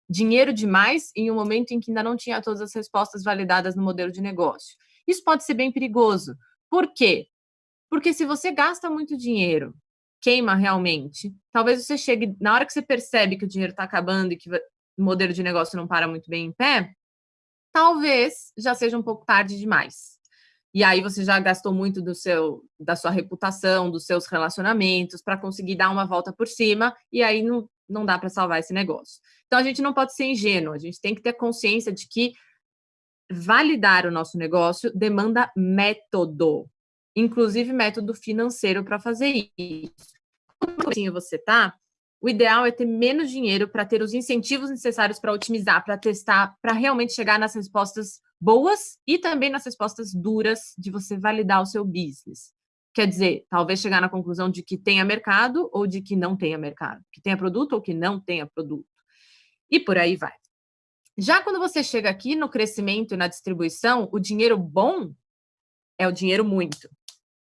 Dinheiro demais em um momento em que ainda não tinha todas as respostas validadas no modelo de negócio. Isso pode ser bem perigoso, por quê? Porque se você gasta muito dinheiro, queima realmente, talvez você chegue, na hora que você percebe que o dinheiro está acabando e que o modelo de negócio não para muito bem em pé, talvez já seja um pouco tarde demais. E aí você já gastou muito do seu, da sua reputação, dos seus relacionamentos para conseguir dar uma volta por cima e aí não, não dá para salvar esse negócio. Então a gente não pode ser ingênuo, a gente tem que ter consciência de que validar o nosso negócio demanda método, inclusive método financeiro para fazer isso. Quando você tá, o ideal é ter menos dinheiro para ter os incentivos necessários para otimizar, para testar, para realmente chegar nas respostas boas e também nas respostas duras de você validar o seu business. Quer dizer, talvez chegar na conclusão de que tenha mercado ou de que não tenha mercado, que tenha produto ou que não tenha produto. E por aí vai. Já quando você chega aqui no crescimento e na distribuição, o dinheiro bom é o dinheiro muito.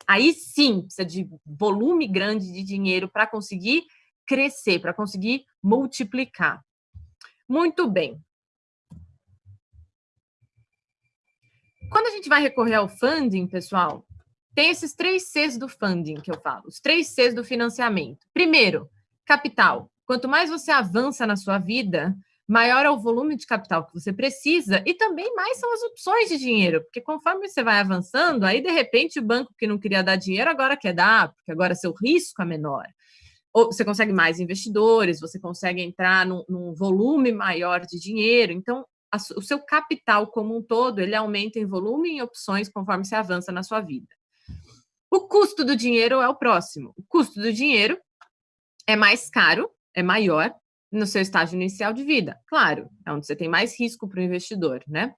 Aí sim, precisa de volume grande de dinheiro para conseguir crescer, para conseguir multiplicar. Muito bem. Quando a gente vai recorrer ao funding, pessoal, tem esses três Cs do funding que eu falo, os três Cs do financiamento. Primeiro, capital. Quanto mais você avança na sua vida, maior é o volume de capital que você precisa e também mais são as opções de dinheiro, porque conforme você vai avançando, aí de repente o banco que não queria dar dinheiro agora quer dar, porque agora seu risco é menor. Ou você consegue mais investidores, você consegue entrar num, num volume maior de dinheiro. Então, a, o seu capital como um todo, ele aumenta em volume e em opções conforme você avança na sua vida. O custo do dinheiro é o próximo. O custo do dinheiro é mais caro, é maior no seu estágio inicial de vida. Claro, é onde você tem mais risco para o investidor, né?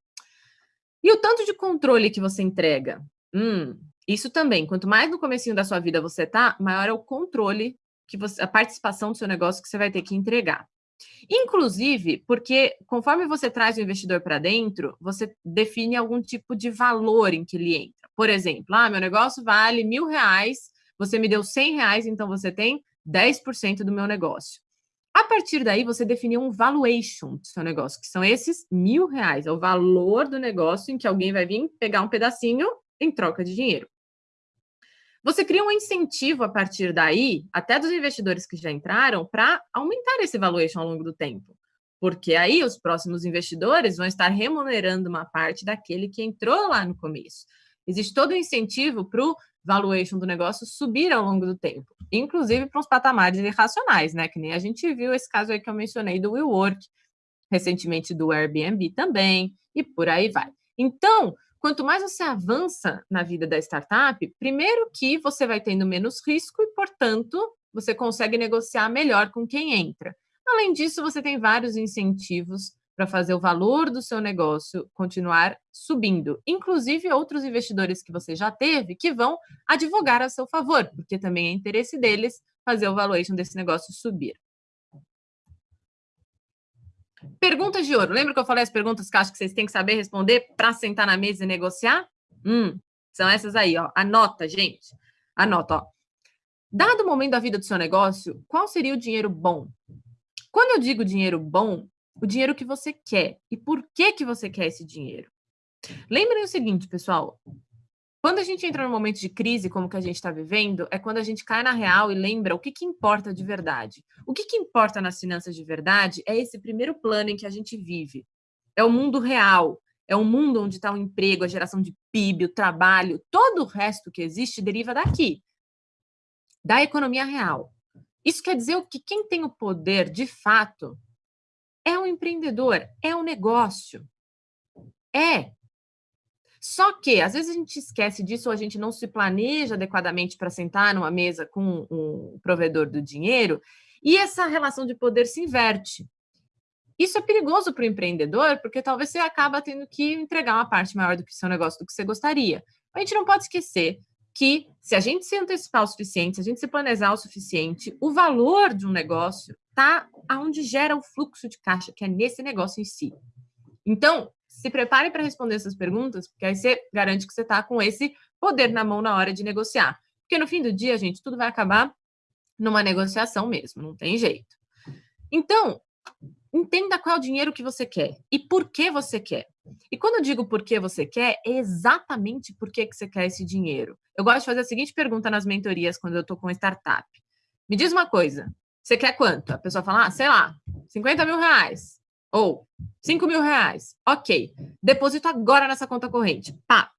E o tanto de controle que você entrega? Hum, isso também. Quanto mais no comecinho da sua vida você tá, maior é o controle que você, a participação do seu negócio que você vai ter que entregar. Inclusive, porque conforme você traz o investidor para dentro, você define algum tipo de valor em que ele entra. Por exemplo, ah, meu negócio vale mil reais, você me deu cem reais, então você tem 10% do meu negócio. A partir daí, você definiu um valuation do seu negócio, que são esses mil reais, é o valor do negócio em que alguém vai vir pegar um pedacinho em troca de dinheiro. Você cria um incentivo a partir daí, até dos investidores que já entraram, para aumentar esse valuation ao longo do tempo. Porque aí os próximos investidores vão estar remunerando uma parte daquele que entrou lá no começo. Existe todo o incentivo para o valuation do negócio subir ao longo do tempo, inclusive para os patamares irracionais, né? Que nem a gente viu esse caso aí que eu mencionei do WeWork, recentemente do Airbnb também, e por aí vai. Então, quanto mais você avança na vida da startup, primeiro que você vai tendo menos risco e, portanto, você consegue negociar melhor com quem entra. Além disso, você tem vários incentivos para fazer o valor do seu negócio continuar subindo. Inclusive, outros investidores que você já teve que vão advogar a seu favor, porque também é interesse deles fazer o valuation desse negócio subir. Perguntas de ouro. Lembra que eu falei as perguntas que acho que vocês têm que saber responder para sentar na mesa e negociar? Hum, são essas aí, ó. Anota, gente. Anota, ó. Dado o momento da vida do seu negócio, qual seria o dinheiro bom? Quando eu digo dinheiro bom, o dinheiro que você quer e por que que você quer esse dinheiro. Lembrem o seguinte, pessoal, quando a gente entra num momento de crise como que a gente está vivendo, é quando a gente cai na real e lembra o que, que importa de verdade. O que, que importa nas finanças de verdade é esse primeiro plano em que a gente vive. É o mundo real, é o mundo onde está o emprego, a geração de PIB, o trabalho, todo o resto que existe deriva daqui, da economia real. Isso quer dizer que quem tem o poder, de fato, é um empreendedor, é um negócio. É, só que, às vezes, a gente esquece disso ou a gente não se planeja adequadamente para sentar numa mesa com um provedor do dinheiro e essa relação de poder se inverte. Isso é perigoso para o empreendedor, porque talvez você acaba tendo que entregar uma parte maior do que seu negócio do que você gostaria. A gente não pode esquecer que se a gente se antecipar o suficiente, se a gente se planejar o suficiente, o valor de um negócio está aonde gera o fluxo de caixa, que é nesse negócio em si. Então, se prepare para responder essas perguntas, porque aí você garante que você está com esse poder na mão na hora de negociar. Porque no fim do dia, gente, tudo vai acabar numa negociação mesmo, não tem jeito. Então, entenda qual é o dinheiro que você quer e por que você quer. E quando eu digo por que você quer, é exatamente por que, que você quer esse dinheiro. Eu gosto de fazer a seguinte pergunta nas mentorias quando eu estou com startup. Me diz uma coisa, você quer quanto? A pessoa fala, ah, sei lá, 50 mil reais. Ou 5 mil reais. Ok. Deposito agora nessa conta corrente. Pá.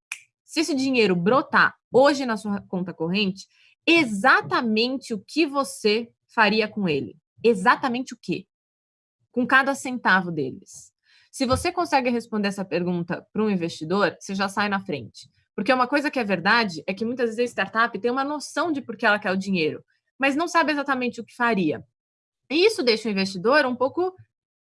Se esse dinheiro brotar hoje na sua conta corrente, exatamente o que você faria com ele? Exatamente o que? Com cada centavo deles. Se você consegue responder essa pergunta para um investidor, você já sai na frente. Porque uma coisa que é verdade é que muitas vezes a startup tem uma noção de por que ela quer o dinheiro, mas não sabe exatamente o que faria. E isso deixa o investidor um pouco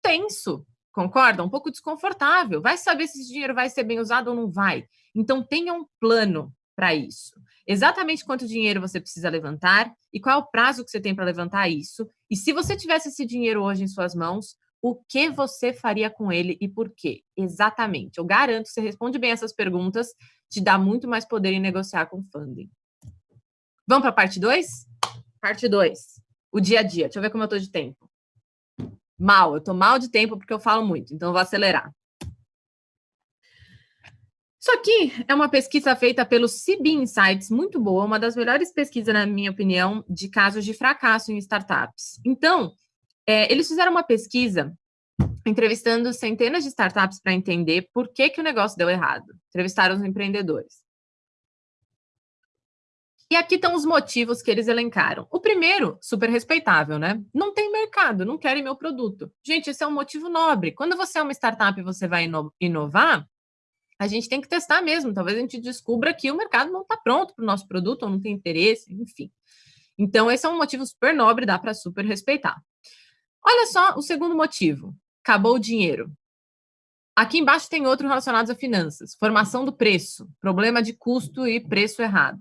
tenso, concorda? Um pouco desconfortável. Vai saber se esse dinheiro vai ser bem usado ou não vai. Então, tenha um plano para isso. Exatamente quanto dinheiro você precisa levantar e qual é o prazo que você tem para levantar isso. E se você tivesse esse dinheiro hoje em suas mãos, o que você faria com ele e por quê? Exatamente. Eu garanto que você responde bem essas perguntas, te dá muito mais poder em negociar com funding. Vamos para a parte 2? Parte 2. O dia a dia. Deixa eu ver como eu estou de tempo. Mal, eu tô mal de tempo porque eu falo muito, então eu vou acelerar. Isso aqui é uma pesquisa feita pelo CB Insights, muito boa, uma das melhores pesquisas, na minha opinião, de casos de fracasso em startups. Então, é, eles fizeram uma pesquisa entrevistando centenas de startups para entender por que, que o negócio deu errado. Entrevistaram os empreendedores. E aqui estão os motivos que eles elencaram. O primeiro, super respeitável, né? Não tem mercado, não querem meu produto. Gente, esse é um motivo nobre. Quando você é uma startup e você vai inovar, a gente tem que testar mesmo. Talvez a gente descubra que o mercado não está pronto para o nosso produto, ou não tem interesse, enfim. Então, esse é um motivo super nobre, dá para super respeitar. Olha só o segundo motivo. Acabou o dinheiro. Aqui embaixo tem outro relacionado a finanças. Formação do preço, problema de custo e preço errado.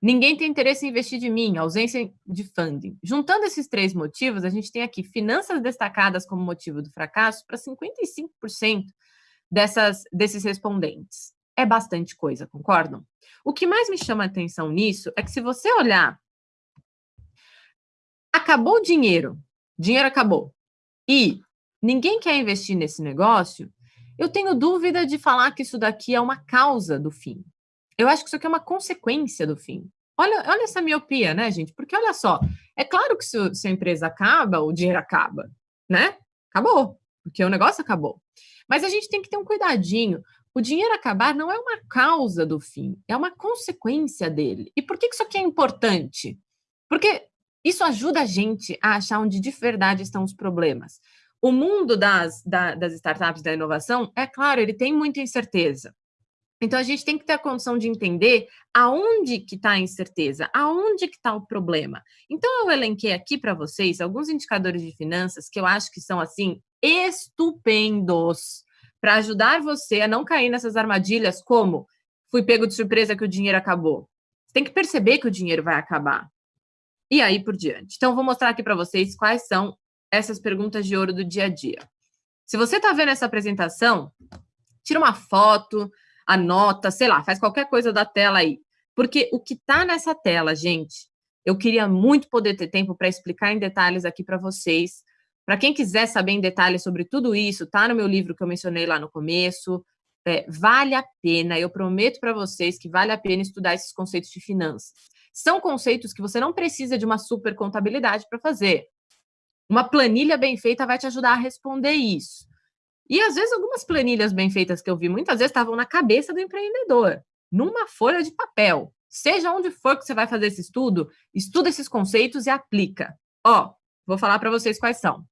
Ninguém tem interesse em investir de mim, ausência de funding. Juntando esses três motivos, a gente tem aqui finanças destacadas como motivo do fracasso para 55% dessas, desses respondentes. É bastante coisa, concordam? O que mais me chama a atenção nisso é que se você olhar, acabou o dinheiro, dinheiro acabou, e ninguém quer investir nesse negócio, eu tenho dúvida de falar que isso daqui é uma causa do fim. Eu acho que isso aqui é uma consequência do fim. Olha, olha essa miopia, né, gente? Porque olha só, é claro que se, se a empresa acaba, o dinheiro acaba, né? Acabou, porque o negócio acabou. Mas a gente tem que ter um cuidadinho. O dinheiro acabar não é uma causa do fim, é uma consequência dele. E por que isso aqui é importante? Porque isso ajuda a gente a achar onde de verdade estão os problemas. O mundo das, da, das startups da inovação, é claro, ele tem muita incerteza. Então, a gente tem que ter a condição de entender aonde que está a incerteza, aonde que está o problema. Então, eu elenquei aqui para vocês alguns indicadores de finanças que eu acho que são, assim, estupendos para ajudar você a não cair nessas armadilhas como fui pego de surpresa que o dinheiro acabou. Você tem que perceber que o dinheiro vai acabar. E aí por diante. Então, vou mostrar aqui para vocês quais são essas perguntas de ouro do dia a dia. Se você está vendo essa apresentação, tira uma foto, anota, sei lá, faz qualquer coisa da tela aí. Porque o que está nessa tela, gente, eu queria muito poder ter tempo para explicar em detalhes aqui para vocês, para quem quiser saber em detalhes sobre tudo isso, tá no meu livro que eu mencionei lá no começo. É, vale a pena, eu prometo para vocês que vale a pena estudar esses conceitos de finanças. São conceitos que você não precisa de uma super contabilidade para fazer. Uma planilha bem feita vai te ajudar a responder isso. E às vezes algumas planilhas bem feitas que eu vi muitas vezes estavam na cabeça do empreendedor, numa folha de papel. Seja onde for que você vai fazer esse estudo, estuda esses conceitos e aplica. Ó, vou falar para vocês quais são.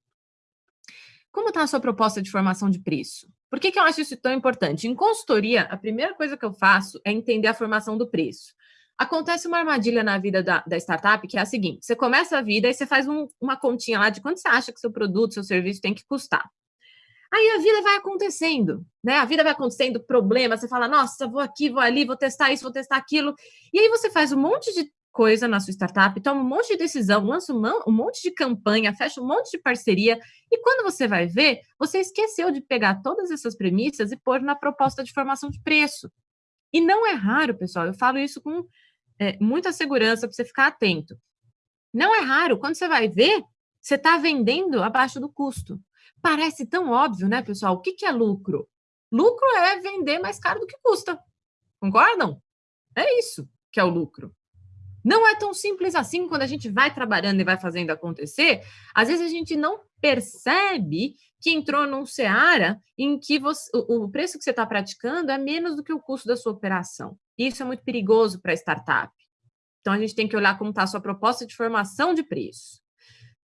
Como está a sua proposta de formação de preço? Por que, que eu acho isso tão importante? Em consultoria, a primeira coisa que eu faço é entender a formação do preço. Acontece uma armadilha na vida da, da startup que é a seguinte: você começa a vida e você faz um, uma continha lá de quanto você acha que seu produto, seu serviço tem que custar. Aí a vida vai acontecendo, né? A vida vai acontecendo, problema, você fala, nossa, vou aqui, vou ali, vou testar isso, vou testar aquilo. E aí você faz um monte de coisa na sua startup, toma um monte de decisão, lança um monte de campanha, fecha um monte de parceria, e quando você vai ver, você esqueceu de pegar todas essas premissas e pôr na proposta de formação de preço. E não é raro, pessoal, eu falo isso com é, muita segurança para você ficar atento. Não é raro, quando você vai ver, você está vendendo abaixo do custo. Parece tão óbvio, né, pessoal? O que, que é lucro? Lucro é vender mais caro do que custa. Concordam? É isso que é o lucro. Não é tão simples assim quando a gente vai trabalhando e vai fazendo acontecer. Às vezes a gente não percebe que entrou num seara em que você, o, o preço que você está praticando é menos do que o custo da sua operação. Isso é muito perigoso para a startup. Então a gente tem que olhar como está a sua proposta de formação de preço.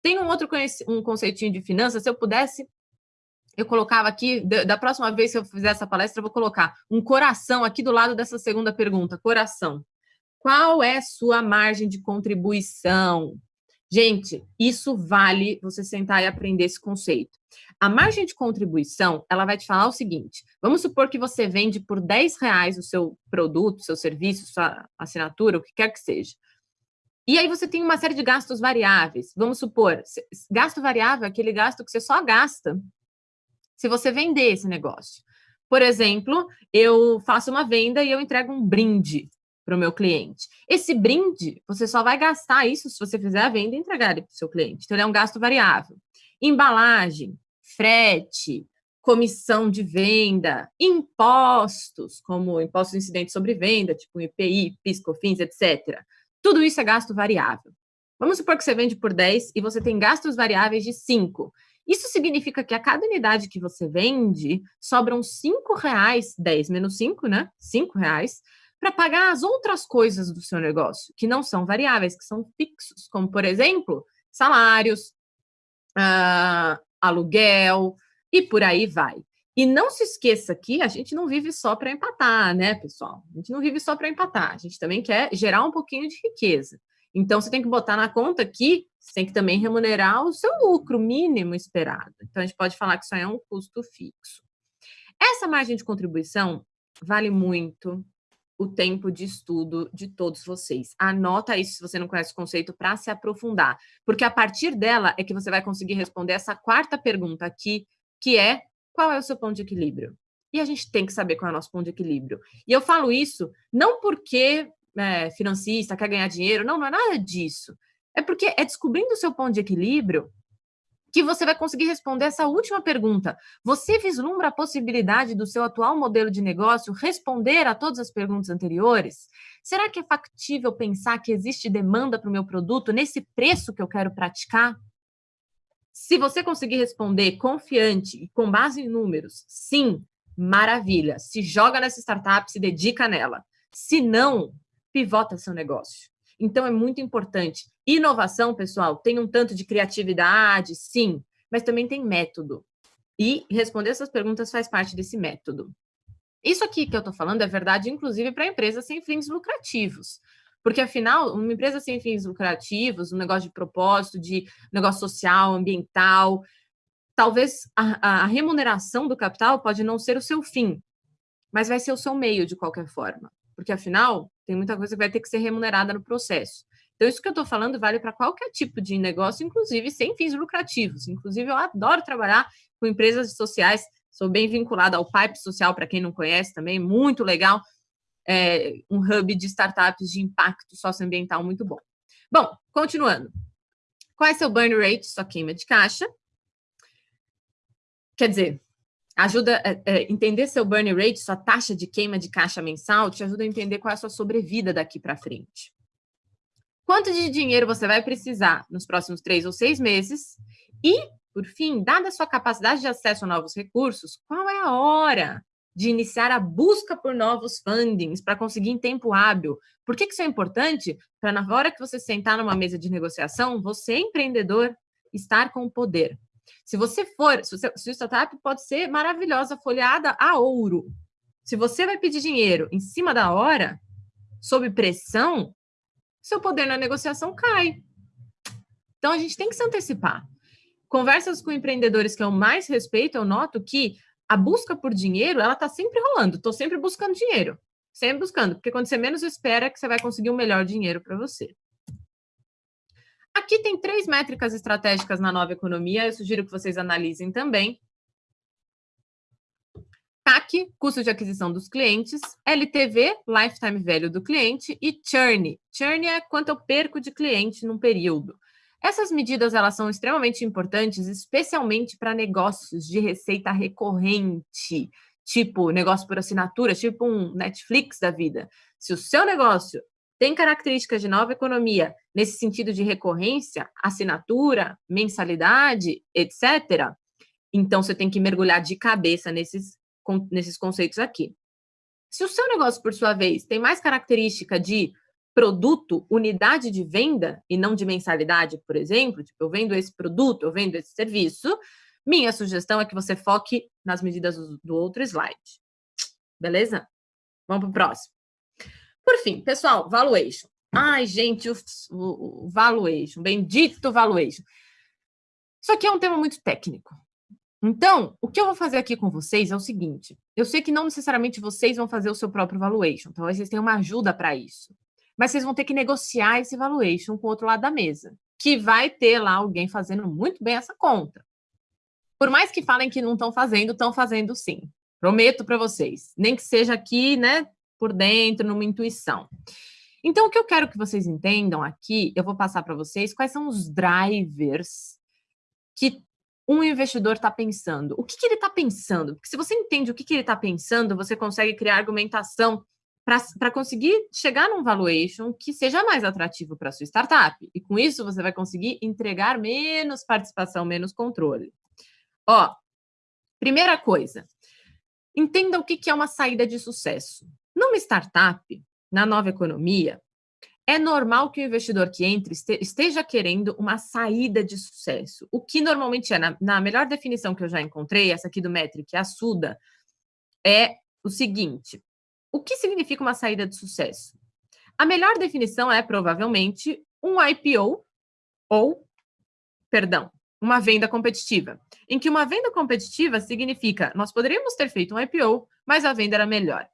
Tem um outro um conceitinho de finanças, se eu pudesse, eu colocava aqui, da próxima vez que eu fizer essa palestra, eu vou colocar um coração aqui do lado dessa segunda pergunta, coração. Qual é sua margem de contribuição? Gente, isso vale você sentar e aprender esse conceito. A margem de contribuição, ela vai te falar o seguinte, vamos supor que você vende por 10 reais o seu produto, seu serviço, sua assinatura, o que quer que seja. E aí você tem uma série de gastos variáveis. Vamos supor, gasto variável é aquele gasto que você só gasta se você vender esse negócio. Por exemplo, eu faço uma venda e eu entrego um brinde para o meu cliente. Esse brinde, você só vai gastar isso se você fizer a venda e entregar para o seu cliente. Então, ele é um gasto variável. embalagem, frete, comissão de venda, impostos, como impostos incidentes sobre venda, tipo IPI, PIS, COFINS, etc. Tudo isso é gasto variável. Vamos supor que você vende por 10 e você tem gastos variáveis de 5. Isso significa que a cada unidade que você vende, sobram 5 reais, 10 menos 5, né? 5 reais, para pagar as outras coisas do seu negócio, que não são variáveis, que são fixos, como, por exemplo, salários, uh, aluguel, e por aí vai. E não se esqueça que a gente não vive só para empatar, né, pessoal? A gente não vive só para empatar, a gente também quer gerar um pouquinho de riqueza. Então, você tem que botar na conta que você tem que também remunerar o seu lucro mínimo esperado. Então, a gente pode falar que isso é um custo fixo. Essa margem de contribuição vale muito o tempo de estudo de todos vocês. Anota isso se você não conhece o conceito para se aprofundar, porque a partir dela é que você vai conseguir responder essa quarta pergunta aqui, que é qual é o seu ponto de equilíbrio? E a gente tem que saber qual é o nosso ponto de equilíbrio. E eu falo isso não porque é, financista quer ganhar dinheiro, não, não é nada disso. É porque é descobrindo o seu ponto de equilíbrio que você vai conseguir responder essa última pergunta. Você vislumbra a possibilidade do seu atual modelo de negócio responder a todas as perguntas anteriores? Será que é factível pensar que existe demanda para o meu produto nesse preço que eu quero praticar? Se você conseguir responder confiante e com base em números, sim, maravilha. Se joga nessa startup, se dedica nela. Se não, pivota seu negócio. Então, é muito importante. Inovação, pessoal, tem um tanto de criatividade, sim, mas também tem método. E responder essas perguntas faz parte desse método. Isso aqui que eu estou falando é verdade, inclusive, para empresas sem fins lucrativos. Porque, afinal, uma empresa sem fins lucrativos, um negócio de propósito, de negócio social, ambiental, talvez a, a remuneração do capital pode não ser o seu fim, mas vai ser o seu meio de qualquer forma. Porque, afinal, tem muita coisa que vai ter que ser remunerada no processo. Então, isso que eu estou falando vale para qualquer tipo de negócio, inclusive sem fins lucrativos. Inclusive, eu adoro trabalhar com empresas sociais, sou bem vinculada ao Pipe Social, para quem não conhece também, muito legal é, um hub de startups de impacto socioambiental muito bom. Bom, continuando. Qual é seu burn rate, sua queima de caixa? Quer dizer, ajuda a é, é, entender seu burn rate, sua taxa de queima de caixa mensal, te ajuda a entender qual é a sua sobrevida daqui para frente. Quanto de dinheiro você vai precisar nos próximos três ou seis meses? E, por fim, dada a sua capacidade de acesso a novos recursos, qual é a hora de iniciar a busca por novos fundings para conseguir em tempo hábil. Por que, que isso é importante? Para na hora que você sentar numa mesa de negociação, você, empreendedor, estar com o poder. Se você for, se, o startup pode ser maravilhosa, folhada a ouro. Se você vai pedir dinheiro em cima da hora, sob pressão, seu poder na negociação cai. Então, a gente tem que se antecipar. Conversas com empreendedores que eu mais respeito, eu noto que a busca por dinheiro, ela está sempre rolando. Estou sempre buscando dinheiro. Sempre buscando, porque quando você menos espera, é que você vai conseguir o um melhor dinheiro para você. Aqui tem três métricas estratégicas na nova economia, eu sugiro que vocês analisem também. CAC, custo de aquisição dos clientes, LTV, lifetime value do cliente, e churn. Churn é quanto eu perco de cliente num período. Essas medidas elas são extremamente importantes, especialmente para negócios de receita recorrente, tipo negócio por assinatura, tipo um Netflix da vida. Se o seu negócio tem características de nova economia nesse sentido de recorrência, assinatura, mensalidade, etc., então você tem que mergulhar de cabeça nesses, nesses conceitos aqui. Se o seu negócio, por sua vez, tem mais característica de produto, unidade de venda e não de mensalidade, por exemplo, tipo, eu vendo esse produto, eu vendo esse serviço, minha sugestão é que você foque nas medidas do outro slide. Beleza? Vamos para o próximo. Por fim, pessoal, valuation. Ai, gente, o, o, o valuation, bendito valuation. Isso aqui é um tema muito técnico. Então, o que eu vou fazer aqui com vocês é o seguinte: eu sei que não necessariamente vocês vão fazer o seu próprio valuation, talvez vocês tenham uma ajuda para isso mas vocês vão ter que negociar esse valuation com o outro lado da mesa, que vai ter lá alguém fazendo muito bem essa conta. Por mais que falem que não estão fazendo, estão fazendo sim. Prometo para vocês. Nem que seja aqui, né, por dentro, numa intuição. Então, o que eu quero que vocês entendam aqui, eu vou passar para vocês quais são os drivers que um investidor está pensando? O que, que ele está pensando? Porque se você entende o que, que ele está pensando, você consegue criar argumentação para conseguir chegar num valuation que seja mais atrativo para sua startup. E com isso, você vai conseguir entregar menos participação, menos controle. Ó, primeira coisa, entenda o que, que é uma saída de sucesso. Numa startup, na nova economia, é normal que o investidor que entre esteja querendo uma saída de sucesso. O que normalmente é, na, na melhor definição que eu já encontrei, essa aqui do Metric, a SUDA, é o seguinte: o que significa uma saída de sucesso? A melhor definição é provavelmente um IPO ou, perdão, uma venda competitiva, em que uma venda competitiva significa nós poderíamos ter feito um IPO, mas a venda era melhor.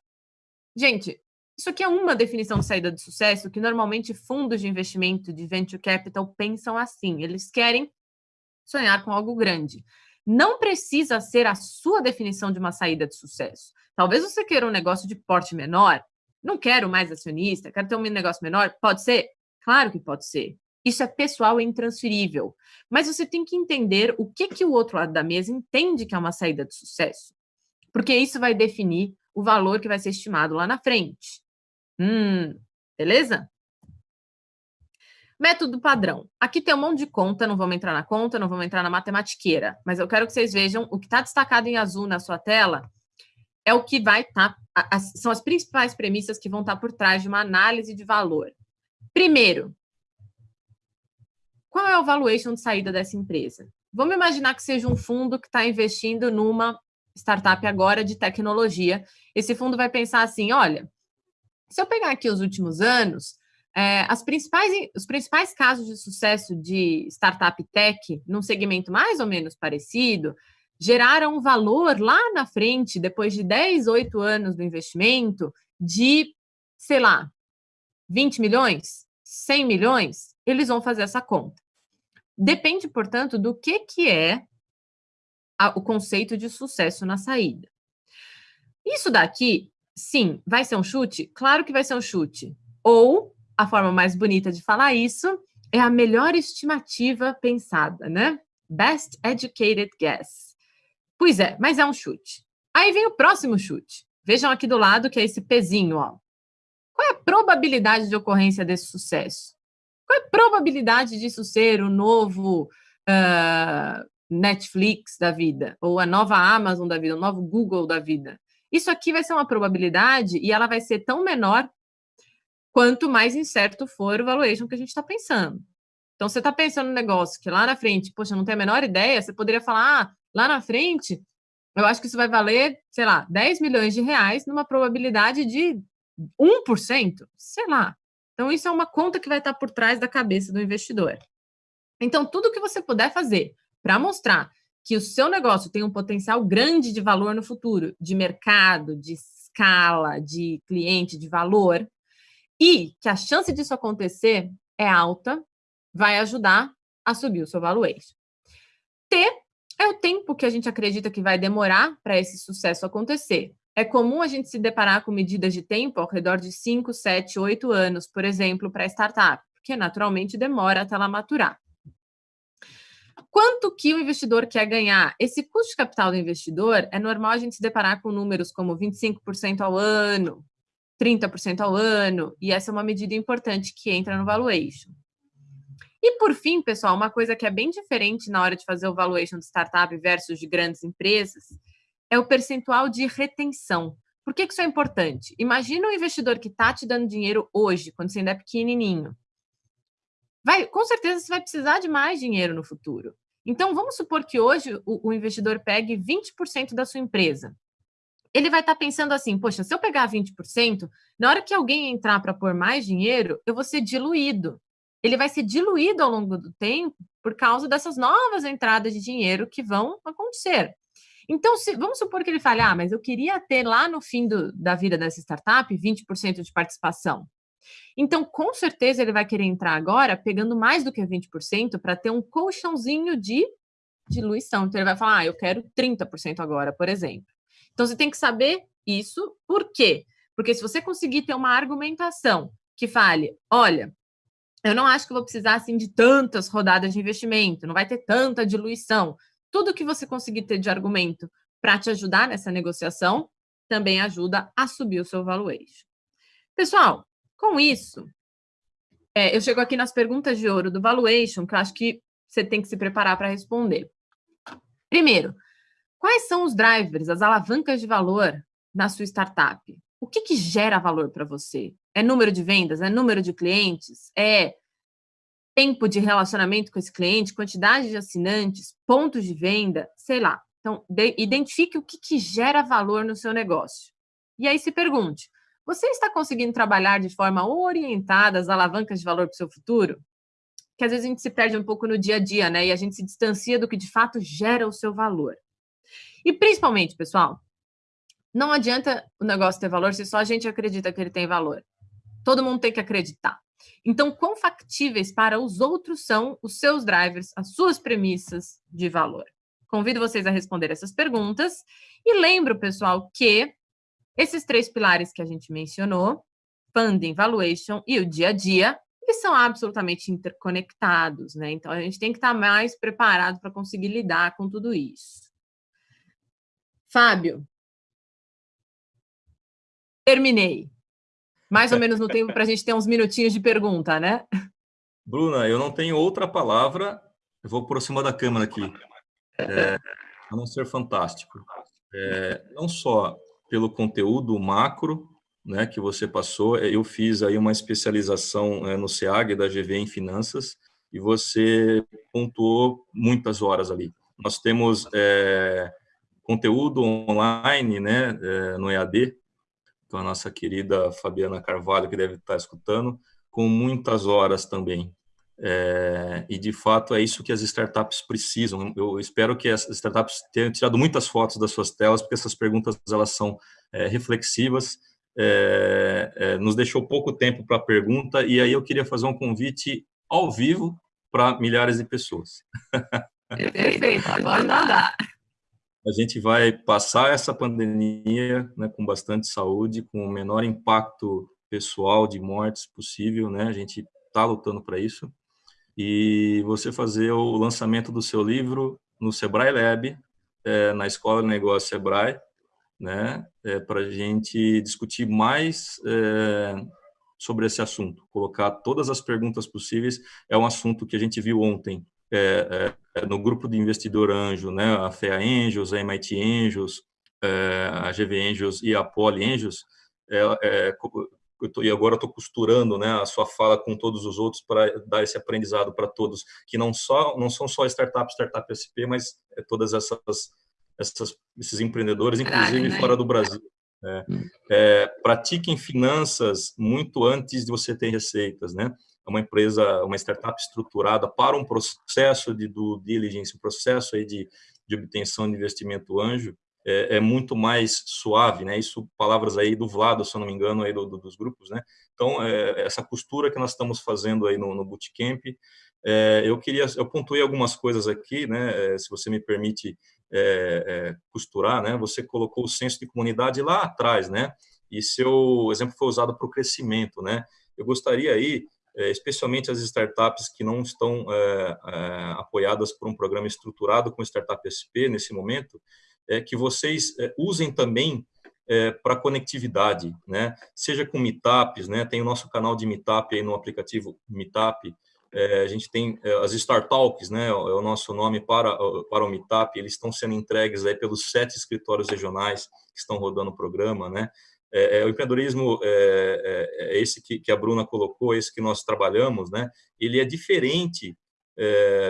Gente, isso aqui é uma definição de saída de sucesso que normalmente fundos de investimento de venture capital pensam assim. Eles querem sonhar com algo grande. Não precisa ser a sua definição de uma saída de sucesso. Talvez você queira um negócio de porte menor. Não quero mais acionista, quero ter um negócio menor. Pode ser? Claro que pode ser. Isso é pessoal e intransferível. Mas você tem que entender o que, que o outro lado da mesa entende que é uma saída de sucesso. Porque isso vai definir o valor que vai ser estimado lá na frente. Hum, beleza? Método padrão. Aqui tem um monte de conta, não vamos entrar na conta, não vamos entrar na matematiqueira, mas eu quero que vocês vejam o que está destacado em azul na sua tela é o que vai estar, tá, são as principais premissas que vão estar tá por trás de uma análise de valor. Primeiro, qual é o valuation de saída dessa empresa? Vamos imaginar que seja um fundo que está investindo numa startup agora de tecnologia. Esse fundo vai pensar assim: olha, se eu pegar aqui os últimos anos, é, as principais, os principais casos de sucesso de startup tech, num segmento mais ou menos parecido, geraram um valor lá na frente, depois de 10, 8 anos do investimento, de, sei lá, 20 milhões, 100 milhões, eles vão fazer essa conta. Depende, portanto, do que, que é a, o conceito de sucesso na saída. Isso daqui, sim, vai ser um chute? Claro que vai ser um chute. Ou, a forma mais bonita de falar isso, é a melhor estimativa pensada, né? Best educated guess. Pois é, mas é um chute. Aí vem o próximo chute. Vejam aqui do lado que é esse pezinho, ó. Qual é a probabilidade de ocorrência desse sucesso? Qual é a probabilidade disso ser o novo uh, Netflix da vida? Ou a nova Amazon da vida? O novo Google da vida? Isso aqui vai ser uma probabilidade e ela vai ser tão menor quanto mais incerto for o valuation que a gente está pensando. Então, você está pensando no negócio que lá na frente, poxa, não tem a menor ideia, você poderia falar, ah, Lá na frente, eu acho que isso vai valer, sei lá, 10 milhões de reais numa probabilidade de 1%, sei lá. Então, isso é uma conta que vai estar por trás da cabeça do investidor. Então, tudo que você puder fazer para mostrar que o seu negócio tem um potencial grande de valor no futuro, de mercado, de escala, de cliente, de valor, e que a chance disso acontecer é alta, vai ajudar a subir o seu valuation. T é o tempo que a gente acredita que vai demorar para esse sucesso acontecer. É comum a gente se deparar com medidas de tempo ao redor de 5, 7, 8 anos, por exemplo, para startup, porque naturalmente demora até ela maturar. Quanto que o investidor quer ganhar? Esse custo de capital do investidor é normal a gente se deparar com números como 25% ao ano, 30% ao ano, e essa é uma medida importante que entra no valuation. E por fim, pessoal, uma coisa que é bem diferente na hora de fazer o valuation de startup versus de grandes empresas é o percentual de retenção. Por que, que isso é importante? Imagina um investidor que está te dando dinheiro hoje, quando você ainda é pequenininho. Vai, com certeza você vai precisar de mais dinheiro no futuro. Então, vamos supor que hoje o, o investidor pegue 20% da sua empresa. Ele vai estar tá pensando assim: poxa, se eu pegar 20%, na hora que alguém entrar para pôr mais dinheiro, eu vou ser diluído ele vai ser diluído ao longo do tempo por causa dessas novas entradas de dinheiro que vão acontecer. Então, se, vamos supor que ele fale, ah, mas eu queria ter lá no fim do, da vida dessa startup 20% de participação. Então, com certeza, ele vai querer entrar agora pegando mais do que 20% para ter um colchãozinho de diluição. Então, ele vai falar, ah, eu quero 30% agora, por exemplo. Então, você tem que saber isso. Por quê? Porque se você conseguir ter uma argumentação que fale, olha, eu não acho que vou precisar assim de tantas rodadas de investimento, não vai ter tanta diluição. tudo que você conseguir ter de argumento para te ajudar nessa negociação também ajuda a subir o seu valuation. Pessoal, com isso, é, eu chego aqui nas perguntas de ouro do valuation, que eu acho que você tem que se preparar para responder. Primeiro, quais são os drivers, as alavancas de valor na sua startup? O que, que gera valor para você? É número de vendas? É número de clientes? É tempo de relacionamento com esse cliente? Quantidade de assinantes? Pontos de venda? Sei lá. Então, de, identifique o que, que gera valor no seu negócio. E aí se pergunte: você está conseguindo trabalhar de forma orientada as alavancas de valor para o seu futuro? Que às vezes a gente se perde um pouco no dia a dia, né? E a gente se distancia do que de fato gera o seu valor. E principalmente, pessoal, não adianta o negócio ter valor se só a gente acredita que ele tem valor. Todo mundo tem que acreditar. Então, quão factíveis para os outros são os seus drivers, as suas premissas de valor? Convido vocês a responder essas perguntas e lembro, pessoal, que esses três pilares que a gente mencionou, funding, valuation e o dia a dia, eles são absolutamente interconectados, né? Então a gente tem que estar mais preparado para conseguir lidar com tudo isso. Fábio, terminei. Mais ou menos no tempo para a gente ter uns minutinhos de pergunta, né? Bruna, eu não tenho outra palavra, eu vou por cima da câmera aqui, é, a não ser fantástico. É, não só pelo conteúdo macro né, que você passou. É, eu fiz aí uma especialização é, no SEAG da GV em finanças e você pontuou muitas horas ali. Nós temos é, conteúdo online né, é, no EAD, com a nossa querida Fabiana Carvalho, que deve estar escutando, com muitas horas também. É, e, de fato, é isso que as startups precisam. Eu espero que as startups tenham tirado muitas fotos das suas telas, porque essas perguntas elas são é, reflexivas. É nos deixou pouco tempo para a pergunta, e aí eu queria fazer um convite ao vivo para milhares de pessoas. Perfeito, pode mandar. A gente vai passar essa pandemia né, com bastante saúde, com o menor impacto pessoal de mortes possível, né? A gente está lutando para isso e você fazer o lançamento do seu livro no Sebrae Lab, é, na Escola de Negócio Sebrae, né, é, para a gente discutir mais é, sobre esse assunto, colocar todas as perguntas possíveis. É um assunto que a gente viu ontem é, é, no grupo de investidor anjo, né, a FEA Angels, a MIT Angels, é, a GV Angels e a Poly Angels, tô, e agora estou costurando né, a sua fala com todos os outros para dar esse aprendizado para todos, que não, só, não são só startups, startup SP, mas é todas essas, essas, esses empreendedores, inclusive né? fora do Brasil. É, hum. é, pratiquem finanças muito antes de você ter receitas, né? É uma empresa, uma startup estruturada para um processo de due diligence, um processo aí de, de obtenção de investimento anjo, é, é, muito mais suave, né? Isso, palavras aí do Vlado, se eu não me engano, aí do, do, dos grupos, né? Então, é, essa costura que nós estamos fazendo aí no, no Bootcamp, é, eu queria, eu pontuei algumas coisas aqui, né? É, se você me permite é, é, costurar, né? Você colocou o senso de comunidade lá atrás, né? E seu exemplo foi usado para o crescimento, né? Eu gostaria aí, especialmente as startups que não estão apoiadas por um programa estruturado com Startup SP nesse momento, é, que vocês é, usem também é, para conectividade, né? Seja com meetups, né? Tem o nosso canal de meetup aí no aplicativo Meetup. É, a gente tem é, as Startalks, né? É o nosso nome para para o Meetup. Eles estão sendo entregues aí pelos sete escritórios regionais que estão rodando o programa, né? É, é, o empreendedorismo é, é, esse que, que, a Bruna colocou, esse que nós trabalhamos, né? Ele é diferente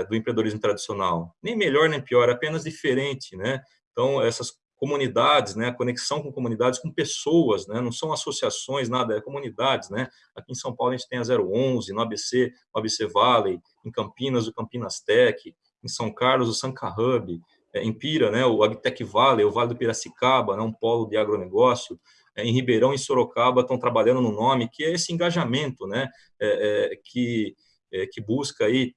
do empreendedorismo tradicional, nem melhor nem pior, apenas diferente, né? Então, essas comunidades, né, a conexão com comunidades, com pessoas, né, não são associações, nada, é comunidades, né. Aqui em São Paulo a gente tem a 011, no ABC, o ABC Valley, em Campinas o Campinas Tech, em São Carlos o Sanca Hub, é, em Pira, né, o Agtech Valley, o Vale do Piracicaba, né, um polo de agronegócio, é, em Ribeirão e Sorocaba estão trabalhando no nome, que é esse engajamento, né, é, é que, é, que busca aí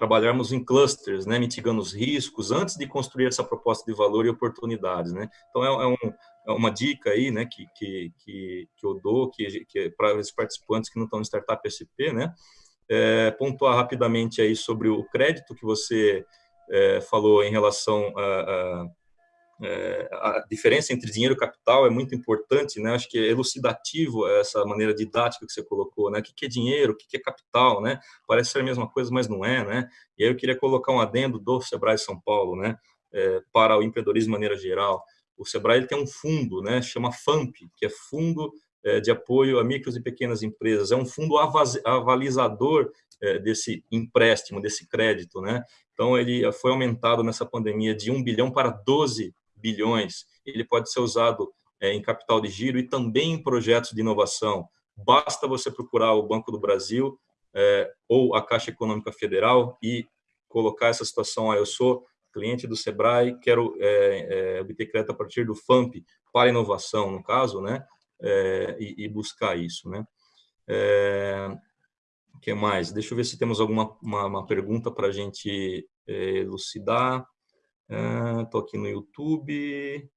trabalharmos em clusters, né, mitigando os riscos antes de construir essa proposta de valor e oportunidades, né? Então é, é, um, é uma dica aí, né, que, que, que, eu dou que, que é para os participantes que não estão no startup SP, né? É, pontuar rapidamente aí sobre o crédito que você é, falou em relação a, a, é, a, diferença entre dinheiro e capital é muito importante, né? Acho que é elucidativo essa maneira didática que você colocou, né? O que é dinheiro, o que é capital, né? Parece ser a mesma coisa, mas não é, né? E aí eu queria colocar um adendo do Sebrae São Paulo, né? É, para o empreendedorismo de maneira geral. O Sebrae ele tem um fundo, né? Chama FAMP, que é Fundo é, de Apoio a Micros e Pequenas Empresas. É um fundo avalizador é, desse empréstimo, desse crédito, né? Então, ele foi aumentado nessa pandemia de 1 bilhão para 12 bilhões. Ele pode ser usado é, em capital de giro e também em projetos de inovação. Basta você procurar o Banco do Brasil é, ou a Caixa Econômica Federal e colocar essa situação. Ah, eu sou cliente do Sebrae, quero é, é, obter crédito a partir do FAMP para inovação, no caso, né? É, e, e, buscar isso, né? É, que mais? Deixa eu ver se temos alguma uma, uma pergunta para a gente é, elucidar. Estou é, aqui no YouTube.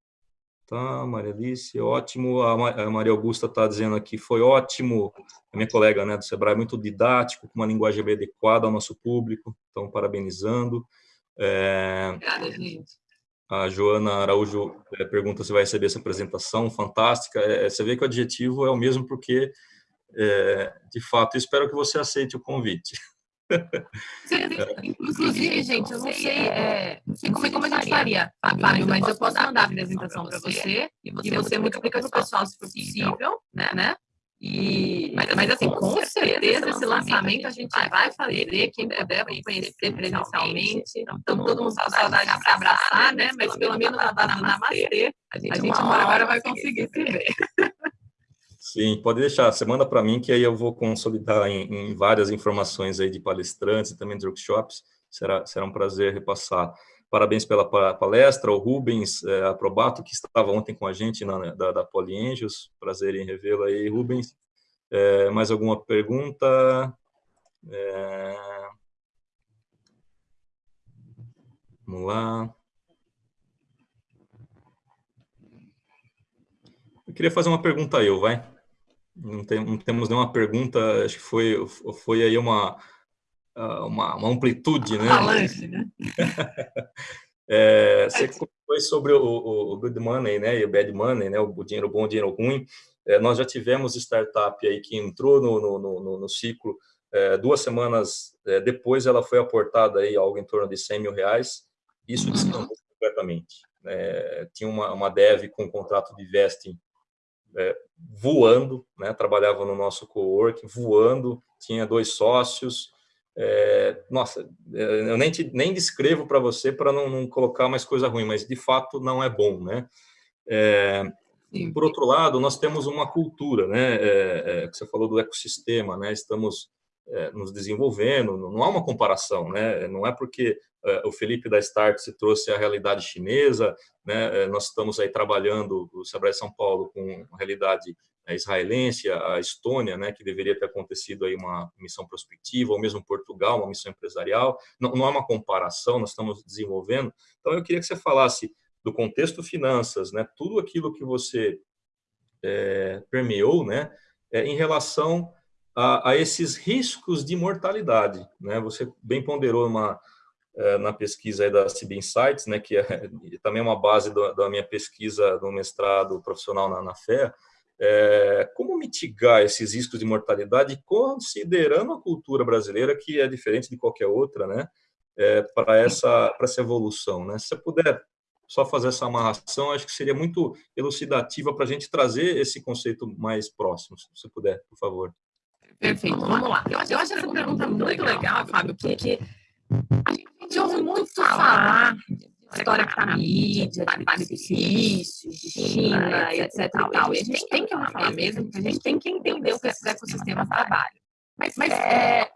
Tá, Maria Alice, ótimo. A Maria Augusta está dizendo aqui, foi ótimo. A minha colega né, do Sebrae, muito didático, com uma linguagem bem adequada ao nosso público. Então, parabenizando. É, Obrigada, gente. A Joana Araújo é, pergunta se vai receber essa apresentação, fantástica. É, você vê que o adjetivo é o mesmo porque é, de fato, espero que você aceite o convite. Inclusive, gente, eu não sei, é, não sei como a gente faria, Fábio, mas eu posso mandar a apresentação para você e você multiplica para o pessoal se for possível, né? né? E, mas, mas, assim, com certeza, esse lançamento a gente vai fazer, quem puder conhecer presencialmente. Então, todo mundo com saudade de se abraçar, né? Mas pelo menos na do Namastê, a gente uma hora vai conseguir se ver. Sim, pode deixar. Você manda para mim que aí eu vou consolidar em, em, várias informações aí de palestrantes e também de workshops. Será, será um prazer repassar. Parabéns pela palestra, o Rubens é, Aprobato, que estava ontem com a gente na, da, da Poliengios. Prazer em revê-lo aí, Rubens. É, mais alguma pergunta? É... Vamos lá. Eu queria fazer uma pergunta eu, vai. Não, tem, não temos nenhuma pergunta, acho que foi, foi aí uma, ah, uma, uma amplitude, né? Avalanche, né? é, você foi sobre o, o, good money, né, e o bad money, né, o dinheiro bom, o dinheiro ruim. É, nós já tivemos startup aí que entrou no, no, no, no ciclo, é, duas semanas é, depois ela foi aportada aí algo em torno de 100 mil reais, isso descambou completamente. É, tinha uma, uma dev com um contrato de vesting é, voando, né? trabalhava no nosso coworking, voando, tinha dois sócios. É, nossa, é, eu nem, te, nem descrevo para você para não, não, colocar mais coisa ruim, mas de fato não é bom, né? É, por outro lado, nós temos uma cultura, né? É, é, que você falou do ecossistema, né? Estamos nos desenvolvendo, não há uma comparação, né? Não é porque é, o Felipe da Start se trouxe a realidade chinesa, né? Nós estamos aí trabalhando o Sebrae São Paulo com a realidade israelense, a Estônia, né? Que deveria ter acontecido aí uma missão prospectiva, ou mesmo Portugal, uma missão empresarial. Não, não há uma comparação, nós estamos desenvolvendo. Então eu queria que você falasse do contexto finanças, né? Tudo aquilo que você é, permeou, né? É, em relação a, a, esses riscos de mortalidade. Né? Você bem ponderou uma, é, na pesquisa da CB Insights, né, que é também uma base do, da minha pesquisa do mestrado profissional na, na FEA, é, como mitigar esses riscos de mortalidade, considerando a cultura brasileira, que é diferente de qualquer outra, né, é, para essa, essa evolução. Né? Se você puder só fazer essa amarração, acho que seria muito elucidativa para a gente trazer esse conceito mais próximo, se você puder, por favor. Perfeito, vamos lá. Eu acho, eu acho essa pergunta muito legal, Fábio, porque a gente ouve muito falar de história que está na mídia, de benefícios, de China, etc. E, tal. e a gente tem que falar mesmo, porque a gente tem que entender o que esses ecossistemas trabalham. Mas, mas é,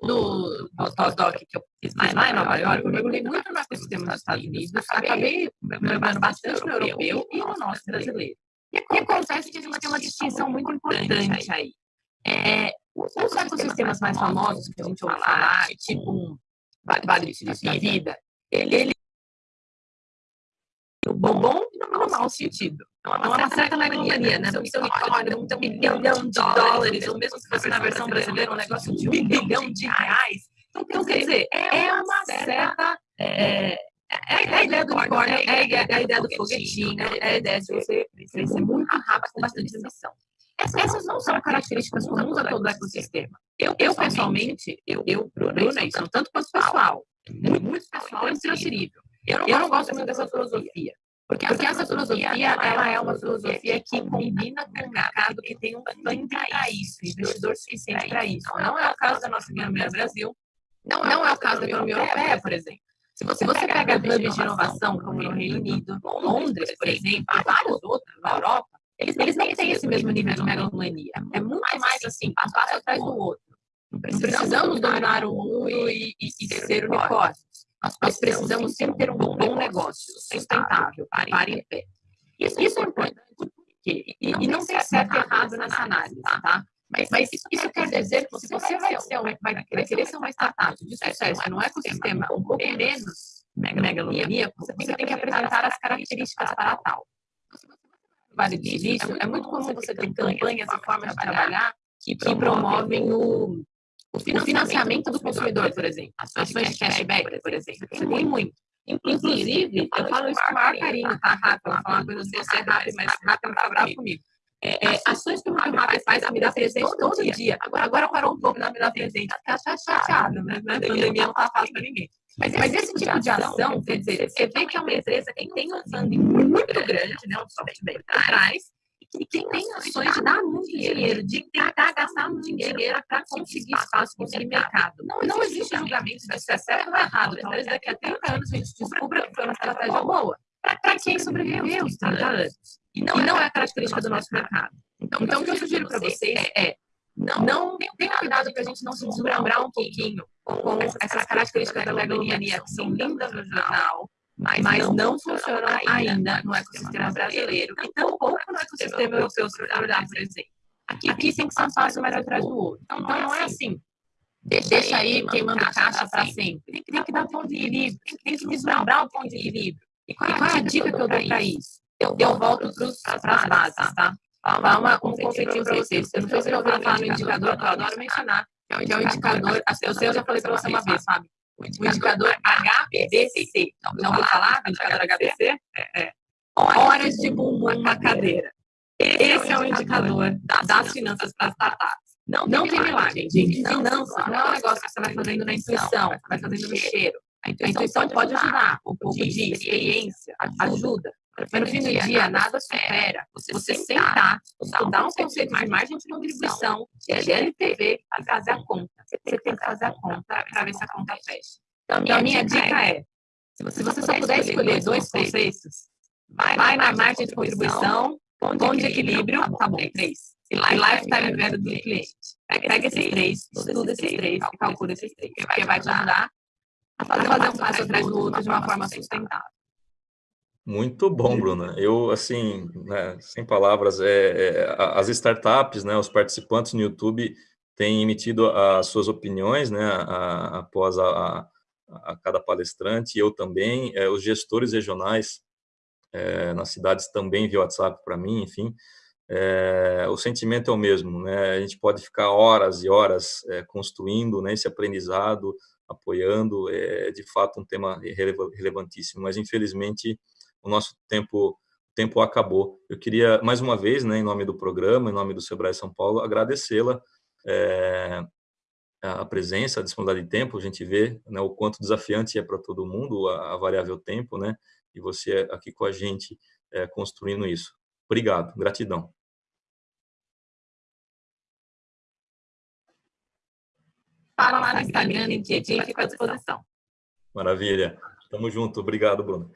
no pós-doc que eu fiz lá em Nova York, eu mergulhei muito no ecossistema dos Estados Unidos, acabei mergulhando bastante no europeu e no nosso brasileiro. E acontece que a gente tem uma distinção muito importante aí. É, os ecossistemas mais famosos que a gente ouve falar, tipo um Vale de Vida, ele, ele o bom, bom e no mau sentido. É uma, uma certa megalonia, né? Não são olha, um bilhão de dólares, ou mesmo se fosse na versão brasileira, um negócio de um bilhão de reais. Então, quer dizer, é uma certa É, é, a ideia do unicórnio, é a ideia, é a ideia do foguetinho, é a ideia de você crescer muito rápido com bastante ambição. Essas não são características comuns a todo o ecossistema. Eu, eu pessoalmente, eu, eu Bruna, isso, tanto quanto pessoal, muito pessoal é intransferível. Eu não, eu não gosto muito dessa filosofia. Porque, porque essa filosofia, ela é uma filosofia que combina com um mercado que tem um funding para isso, investidor suficiente para isso. Não é o caso da nossa economia Brasil, não é o caso da economia europeia, por exemplo. Se você, você pega hubs de inovação, como no Reino Unido, Londres, por exemplo, e vários outros na Europa, eles, eles não têm esse mesmo nível de megalomania. É muito mais assim, passo atrás do outro. Não precisamos dominar o mundo e, e, e ser unicórnios. Nós precisamos sempre ter um bom negócio, sustentável, para em pé. Isso, isso é importante, porque, e, e não tem certo e errado nessa análise, tá? Mas, mas isso, isso, quer dizer que se você vai, ser uma, vai, vai querer ser uma startup de sucesso no ecossistema. um pouco menos megalomaníaco, você tem que apresentar as características para tal. Vale de início, é muito comum você ter campanhas e formas de trabalhar que promovem o, o financiamento do consumidor, por exemplo. Ações de cashback, por exemplo. Tem muito. Inclusive, eu falo isso com o maior carinho, tá, Rafa? Eu falar uma coisa assim, você é rápido, mas Rafa não tá bravo comigo. É, é, ações que o Rafa faz a me dar presente todo dia. Agora, agora parou um pouco de me dar presente. Tá chateado, né? A pandemia não tá fácil para ninguém. Mas, mas esse tipo de ação, quer dizer, você vê que é uma empresa que tem um funding muito grande, né? Um software por trás, e que tem ações de dar muito dinheiro, de tentar gastar muito dinheiro para conseguir espaço, conseguir mercado. Não, não existe julgamento de se é certo ou errado. Talvez daqui a 30 anos a gente descubra que foi uma estratégia boa para quem sobreviveu os 30 anos. E não, e não é a característica do nosso mercado. Então, então o que eu sugiro para vocês é, não, não tenha cuidado para a gente não se deslumbrar um pouquinho com essas características da megalomania que são lindas no jornal, mas, mas não funcionam ainda no ecossistema brasileiro e tampouco no ecossistema europeu, por exemplo. Aqui, aqui tem que ser um passo mais atrás do outro. Então, não é assim. Deixa aí queimando caixa para sempre. Tem que, tem que dar ponto de equilíbrio, tem que deslumbrar o ponto de equilíbrio. E qual é a dica que eu dou para isso? Eu, eu volto para as bases, tá? Falar uma, um conceitinho para vocês. Eu não sei se você ouviu falar no indicador, que eu adoro mencionar, que é o indicador, eu sei, eu já falei para você uma vez, sabe? o indicador HBC. Não, não vou falar do indicador HBC? É, é. Horas de bumbum na cadeira. Esse é o indicador das finanças para startups. Não, não tem milagre, gente. Finança não é um negócio que você vai fazendo na intuição, vai fazendo no cheiro. A intuição pode ajudar, um pouco de experiência ajuda. Mas no fim do dia, nada supera você sentar, estudar um conceito de margem de contribuição, de LTV, e fazer a conta. Você tem que fazer a conta para ver se a conta fecha. Então, a minha dica é, se você só puder escolher dois conceitos, vai na margem de contribuição, ponto de equilíbrio, tá bom, três. E lifetime value do cliente. Pega esses três, estuda esses três e calcula esses três, porque vai te ajudar a fazer um passo atrás do outro de uma forma sustentável. Muito bom, Bruna. Eu, assim, né, sem palavras, é, é, as startups, né, os participantes no YouTube têm emitido as suas opiniões, né, a, após a, a, cada palestrante, eu também, é, os gestores regionais é, nas cidades também via WhatsApp para mim, enfim, é, o sentimento é o mesmo, né, a gente pode ficar horas e horas é, construindo né, esse aprendizado, apoiando, é de fato um tema relevantíssimo, mas infelizmente o nosso tempo tempo acabou. Eu queria, mais uma vez, né, em nome do programa, em nome do Sebrae São Paulo, agradecê-la é, a presença, a disponibilidade de tempo, a gente vê né, o quanto desafiante é para todo mundo a, a, variável tempo, né, e você aqui com a gente é, construindo isso. Obrigado, gratidão. Fala lá no Instagram, e fica à disposição. Maravilha. Tamo junto. Obrigado, Bruno.